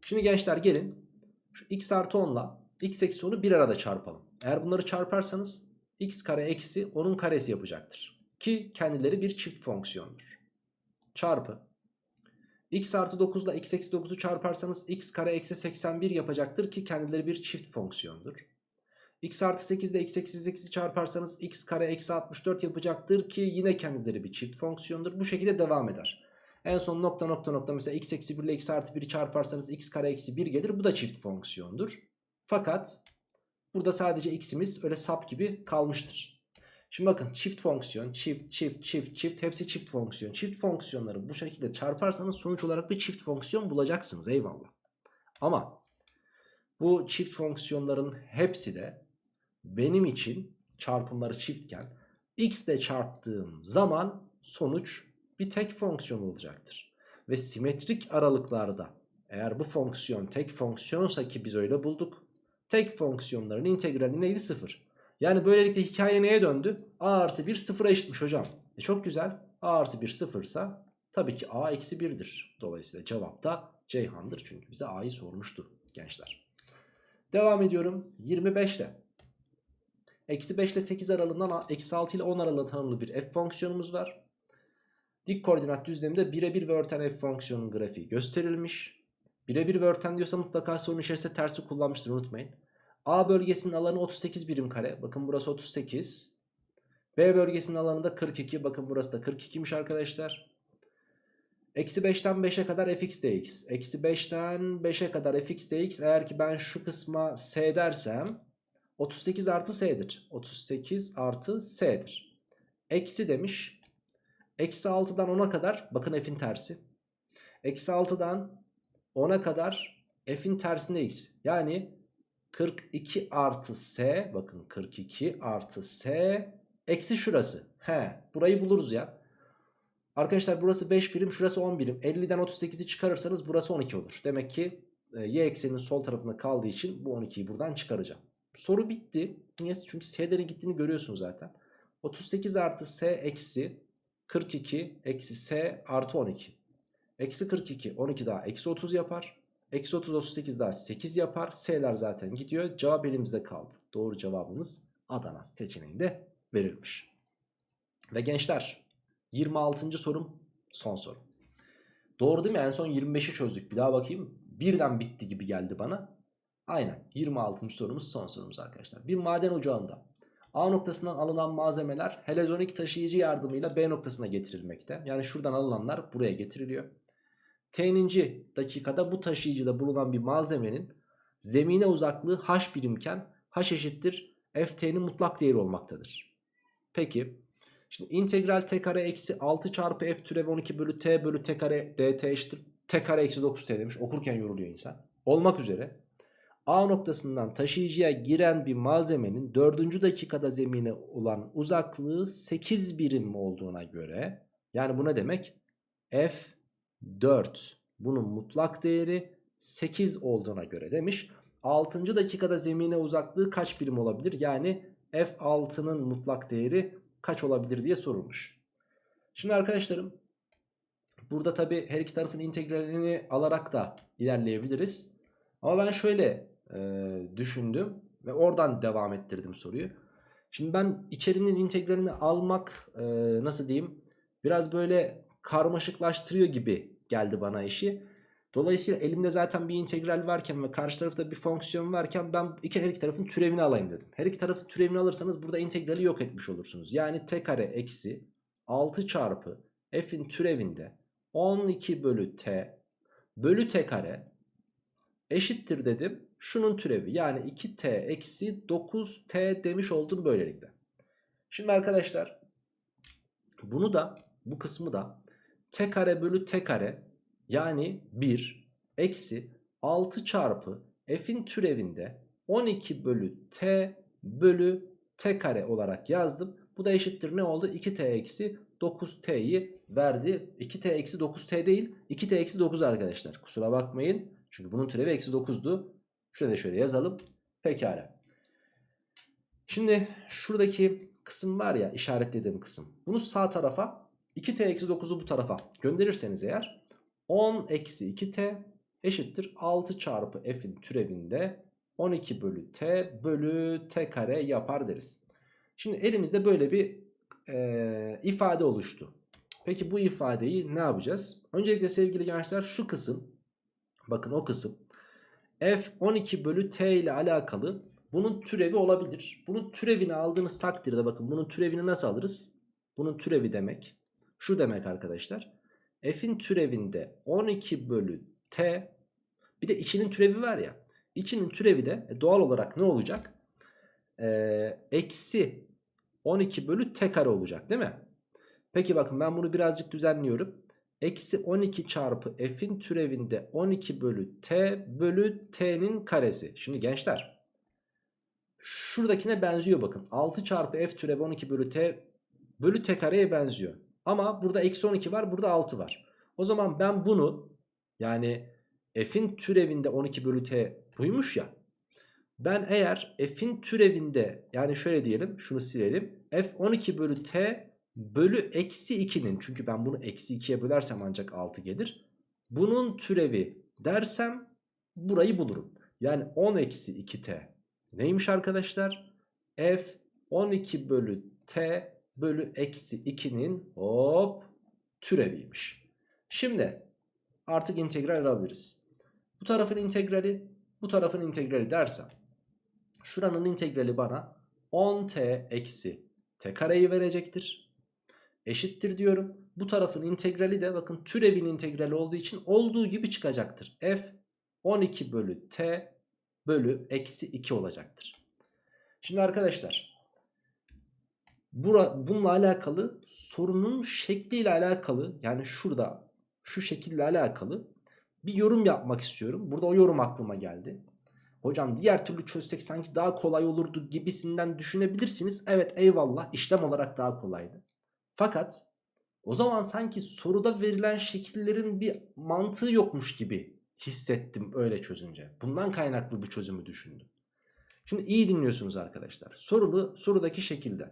Şimdi gençler gelin şu x artı 10 ile x eksi 10'u bir arada çarpalım. Eğer bunları çarparsanız x kare eksi 10'un karesi yapacaktır. Ki kendileri bir çift fonksiyondur. Çarpı x artı 9 ile x eksi 9'u çarparsanız x kare eksi 81 yapacaktır ki kendileri bir çift fonksiyondur. X artı 8 ile x eksi 8'i çarparsanız x kare eksi 64 yapacaktır ki yine kendileri bir çift fonksiyondur. Bu şekilde devam eder. En son nokta nokta nokta mesela x eksi 1 ile x artı 1'i çarparsanız x kare eksi 1 gelir. Bu da çift fonksiyondur. Fakat burada sadece x'imiz öyle sap gibi kalmıştır. Şimdi bakın çift fonksiyon, çift, çift, çift, çift hepsi çift fonksiyon. Çift fonksiyonları bu şekilde çarparsanız sonuç olarak bir çift fonksiyon bulacaksınız eyvallah. Ama bu çift fonksiyonların hepsi de benim için çarpımları çiftken x ile çarptığım zaman sonuç bir tek fonksiyon olacaktır. Ve simetrik aralıklarda eğer bu fonksiyon tek fonksiyonsa ki biz öyle bulduk. Tek fonksiyonların integrali neydi? Sıfır. Yani böylelikle hikaye neye döndü? a artı 1 sıfıra eşitmiş hocam. E çok güzel. a artı 1 sıfırsa tabii ki a eksi 1'dir. Dolayısıyla cevap da Ceyhan'dır. Çünkü bize a'yı sormuştu gençler. Devam ediyorum 25 ile. Eksi 5 ile 8 aralığından eksi 6 ile 10 aralığında tanımlı bir f fonksiyonumuz var. Dik koordinat düzleminde birebir ve örten f fonksiyonun grafiği gösterilmiş. Birebir ve örten diyorsa mutlaka sorun içerisinde tersi kullanmıştır unutmayın. A bölgesinin alanı 38 birim kare. Bakın burası 38. B bölgesinin alanı da 42. Bakın burası da 42'miş arkadaşlar. Eksi 5'ten 5'e kadar fx dx. Eksi 5'ten 5'e kadar fx dx. Eğer ki ben şu kısma s dersem 38 artı s'dir. 38 artı s'dir. Eksi demiş. Eksi 6'dan 10'a kadar bakın f'in tersi. Eksi 6'dan 10'a kadar f'in tersinde x. Yani 42 artı s bakın 42 artı s eksi şurası. He burayı buluruz ya. Arkadaşlar burası 5 birim şurası 10 birim. 50'den 38'i çıkarırsanız burası 12 olur. Demek ki e, y ekseninin sol tarafında kaldığı için bu 12'yi buradan çıkaracağım. Soru bitti. Niye? Çünkü s'lerin gittiğini görüyorsunuz zaten. 38 artı s eksi 42 eksi s artı 12. Eksi 42 12 daha eksi 30 yapar. Eksi 30 38 daha 8 yapar. S'ler zaten gidiyor. Cevap elimizde kaldı. Doğru cevabımız Adana seçeneğinde verilmiş. Ve gençler 26. sorum son soru. Doğru değil mi? En son 25'i çözdük. Bir daha bakayım. Birden bitti gibi geldi bana. Aynen 26. sorumuz son sorumuz arkadaşlar. Bir maden ocağında A noktasından alınan malzemeler helezonik taşıyıcı yardımıyla B noktasına getirilmekte. Yani şuradan alınanlar buraya getiriliyor. T'ninci dakikada bu taşıyıcıda bulunan bir malzemenin zemine uzaklığı h birimken h eşittir ft'nin mutlak değeri olmaktadır. Peki şimdi integral t kare eksi 6 çarpı f türevi 12 bölü t bölü t kare dt eşittir t kare eksi 9t demiş okurken yoruluyor insan. Olmak üzere A noktasından taşıyıcıya giren bir malzemenin 4. dakikada zemine olan uzaklığı 8 birim olduğuna göre yani bu ne demek? F4 bunun mutlak değeri 8 olduğuna göre demiş. 6. dakikada zemine uzaklığı kaç birim olabilir? Yani F6'nın mutlak değeri kaç olabilir diye sorulmuş. Şimdi arkadaşlarım burada tabi her iki tarafın integralini alarak da ilerleyebiliriz. Ama ben şöyle e, düşündüm ve oradan devam ettirdim soruyu. Şimdi ben içerinin integralini almak e, nasıl diyeyim biraz böyle karmaşıklaştırıyor gibi geldi bana işi. Dolayısıyla elimde zaten bir integral varken ve karşı tarafta bir fonksiyon varken ben iki, her iki tarafın türevini alayım dedim. Her iki tarafın türevini alırsanız burada integrali yok etmiş olursunuz. Yani t kare eksi 6 çarpı f'in türevinde 12 bölü t bölü t kare eşittir dedim. Şunun türevi yani 2t eksi 9t demiş oldum böylelikle. Şimdi arkadaşlar bunu da bu kısmı da t kare bölü t kare yani 1 eksi 6 çarpı f'in türevinde 12 bölü t bölü t kare olarak yazdım. Bu da eşittir ne oldu? 2t eksi 9t'yi verdi. 2t eksi 9t değil 2t eksi 9 arkadaşlar. Kusura bakmayın. Çünkü bunun türevi eksi 9'du. Şöyle şöyle yazalım. Pekala. Şimdi şuradaki kısım var ya işaretlediğim kısım. Bunu sağ tarafa 2t eksi 9'u bu tarafa gönderirseniz eğer 10 eksi 2t eşittir 6 çarpı f'in türevinde 12 bölü t bölü t kare yapar deriz. Şimdi elimizde böyle bir e, ifade oluştu. Peki bu ifadeyi ne yapacağız? Öncelikle sevgili gençler şu kısım bakın o kısım f 12 bölü t ile alakalı bunun türevi olabilir. Bunun türevini aldığınız takdirde bakın bunun türevini nasıl alırız? Bunun türevi demek şu demek arkadaşlar. F'in türevinde 12 bölü t bir de içinin türevi var ya. İçinin türevi de e, doğal olarak ne olacak? Ee, eksi 12 bölü t kare olacak değil mi? Peki bakın ben bunu birazcık düzenliyorum. Eksi 12 çarpı f'in türevinde 12 bölü t bölü t'nin karesi. Şimdi gençler şuradakine benziyor bakın. 6 çarpı f türevi 12 bölü t bölü t kareye benziyor. Ama burada eksi 12 var burada 6 var. O zaman ben bunu yani f'in türevinde 12 bölü t buymuş ya. Ben eğer f'in türevinde yani şöyle diyelim şunu silelim. f 12 bölü t bölü eksi 2'nin çünkü ben bunu eksi 2'ye bölersem ancak 6 gelir. Bunun türevi dersem burayı bulurum. Yani 10 eksi 2t neymiş arkadaşlar? f 12 bölü t bölü eksi 2'nin hop türeviymiş. Şimdi artık integral alabiliriz. Bu tarafın integrali bu tarafın integrali dersem şuranın integrali bana 10t eksi t kareyi verecektir. Eşittir diyorum. Bu tarafın integrali de bakın türevin integrali olduğu için olduğu gibi çıkacaktır. f 12 bölü t bölü eksi 2 olacaktır. Şimdi arkadaşlar Bura, bununla alakalı sorunun şekliyle alakalı yani şurada şu şekille alakalı bir yorum yapmak istiyorum. Burada o yorum aklıma geldi. Hocam diğer türlü çözsek sanki daha kolay olurdu gibisinden düşünebilirsiniz. Evet eyvallah işlem olarak daha kolaydı. Fakat o zaman sanki soruda verilen şekillerin bir mantığı yokmuş gibi hissettim öyle çözünce. Bundan kaynaklı bu çözümü düşündüm. Şimdi iyi dinliyorsunuz arkadaşlar. Sorulu, sorudaki şekilde.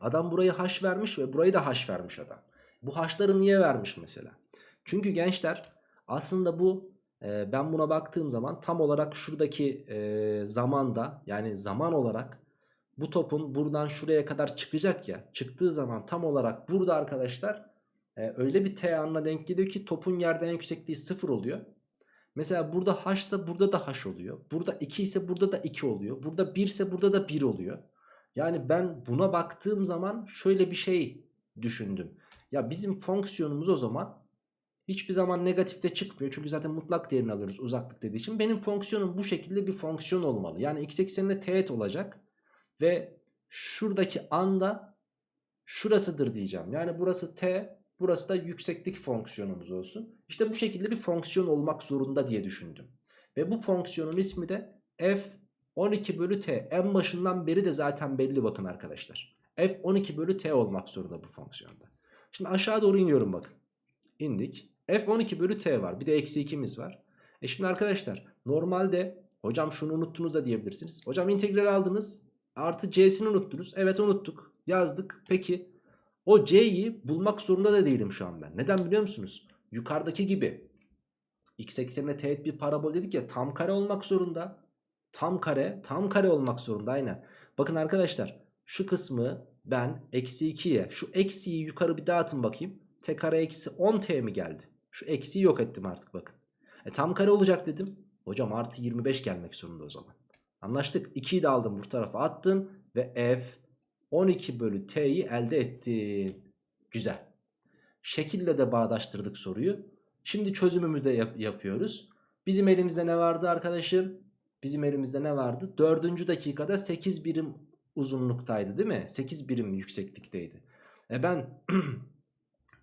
Adam burayı haş vermiş ve burayı da haş vermiş adam. Bu haşları niye vermiş mesela? Çünkü gençler aslında bu e, ben buna baktığım zaman tam olarak şuradaki e, zamanda yani zaman olarak bu topun buradan şuraya kadar çıkacak ya. Çıktığı zaman tam olarak burada arkadaşlar e, öyle bir t anına denk geliyor ki topun yerden yüksekliği sıfır oluyor. Mesela burada h ise burada da h oluyor. Burada 2 ise burada da 2 oluyor. Burada 1 ise burada da 1 oluyor. Yani ben buna baktığım zaman şöyle bir şey düşündüm. Ya bizim fonksiyonumuz o zaman hiçbir zaman negatifte çıkmıyor. Çünkü zaten mutlak değerini alıyoruz uzaklık dediği için. Benim fonksiyonum bu şekilde bir fonksiyon olmalı. Yani x ekseninde teğet olacak. Ve şuradaki anda şurasıdır diyeceğim. Yani burası t, burası da yükseklik fonksiyonumuz olsun. İşte bu şekilde bir fonksiyon olmak zorunda diye düşündüm. Ve bu fonksiyonun ismi de f 12 bölü t. En başından beri de zaten belli bakın arkadaşlar. f 12 bölü t olmak zorunda bu fonksiyonda. Şimdi aşağı doğru iniyorum bakın. İndik. f 12 bölü t var. Bir de eksi 2'miz var. E şimdi arkadaşlar normalde hocam şunu unuttunuz da diyebilirsiniz. Hocam integral aldınız. Artı c'sini unuttunuz. Evet unuttuk. Yazdık. Peki o c'yi bulmak zorunda da değilim şu an ben. Neden biliyor musunuz? Yukarıdaki gibi x eksenine teğet bir parabol dedik ya tam kare olmak zorunda. Tam kare, tam kare olmak zorunda aynen. Bakın arkadaşlar şu kısmı ben eksi 2'ye şu eksiyi yukarı bir dağıtın bakayım. T kare eksi 10t mi geldi? Şu eksiyi yok ettim artık bakın. E tam kare olacak dedim. Hocam artı 25 gelmek zorunda o zaman. Anlaştık. 2'yi de aldım bu tarafa attın ve f 12 bölü t'yi elde ettin. Güzel. Şekille de bağdaştırdık soruyu. Şimdi çözümümüzü de yap yapıyoruz. Bizim elimizde ne vardı arkadaşım? Bizim elimizde ne vardı? Dördüncü dakikada 8 birim uzunluktaydı değil mi? 8 birim yükseklikteydi. E ben *clears throat*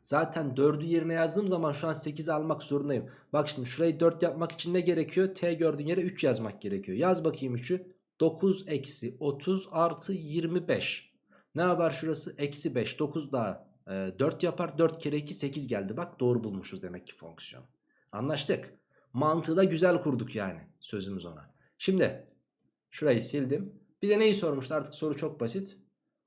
zaten 4'ü yerine yazdığım zaman şu an 8 almak zorundayım. Bak şimdi şurayı 4 yapmak için ne gerekiyor? T gördüğün yere 3 yazmak gerekiyor. Yaz bakayım 3'ü. 9 eksi 30 artı 25. Ne yapar şurası? Eksi 5. 9 daha e, 4 yapar. 4 kere 2 8 geldi. Bak doğru bulmuşuz demek ki fonksiyon. Anlaştık. Mantığı da güzel kurduk yani sözümüz ona. Şimdi şurayı sildim. Bize neyi sormuştu artık soru çok basit.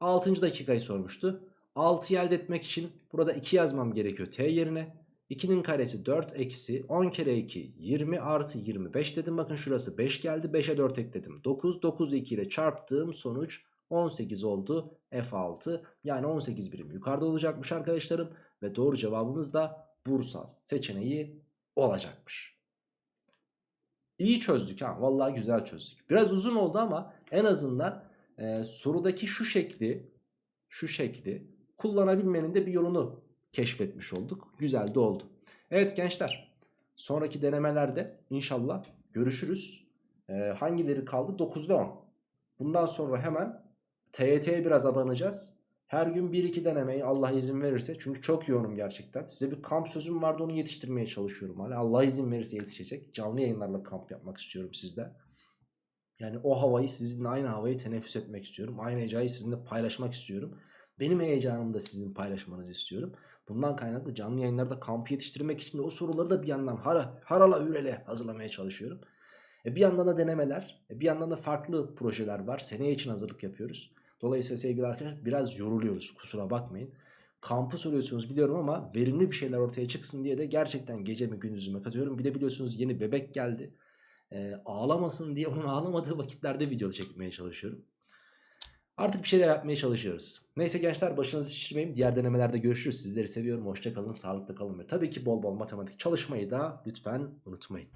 6. dakikayı sormuştu. 6'yı elde etmek için burada 2 yazmam gerekiyor t yerine. 2'nin karesi 4 eksi 10 kere 2 20 artı 25 dedim. Bakın şurası 5 geldi. 5'e 4 ekledim. 9. 9 2 ile çarptığım sonuç 18 oldu. F6 yani 18 birim yukarıda olacakmış arkadaşlarım. Ve doğru cevabımız da Bursa seçeneği olacakmış. İyi çözdük ha. Vallahi güzel çözdük. Biraz uzun oldu ama en azından e, sorudaki şu şekli şu şekli kullanabilmenin de bir yolunu keşfetmiş olduk. Güzel de oldu. Evet gençler sonraki denemelerde inşallah görüşürüz. Ee, hangileri kaldı? 9 ve 10. Bundan sonra hemen TYT'ye biraz abanacağız. Her gün 1-2 denemeyi Allah izin verirse. Çünkü çok yoğunum gerçekten. Size bir kamp sözüm vardı onu yetiştirmeye çalışıyorum. Hani Allah izin verirse yetişecek. Canlı yayınlarla kamp yapmak istiyorum sizde. Yani o havayı sizinle aynı havayı teneffüs etmek istiyorum. Aynı heyecanı sizinle paylaşmak istiyorum. Benim heyecanımı da sizin paylaşmanızı istiyorum. Bundan kaynaklı canlı yayınlarda kamp yetiştirmek için de o soruları da bir yandan har harala hürele hazırlamaya çalışıyorum. E bir yandan da denemeler, e bir yandan da farklı projeler var. Seneye için hazırlık yapıyoruz. Dolayısıyla sevgili arkadaşlar biraz yoruluyoruz kusura bakmayın. Kampı soruyorsunuz biliyorum ama verimli bir şeyler ortaya çıksın diye de gerçekten gecemi gündüzüme katıyorum. Bir de biliyorsunuz yeni bebek geldi. E, ağlamasın diye onun ağlamadığı vakitlerde video çekmeye çalışıyorum. Artık bir şeyler yapmaya çalışıyoruz. Neyse gençler başınızı şişirmeyin. Diğer denemelerde görüşürüz. Sizleri seviyorum. Hoşçakalın, sağlıklı kalın ve tabii ki bol bol matematik çalışmayı da lütfen unutmayın.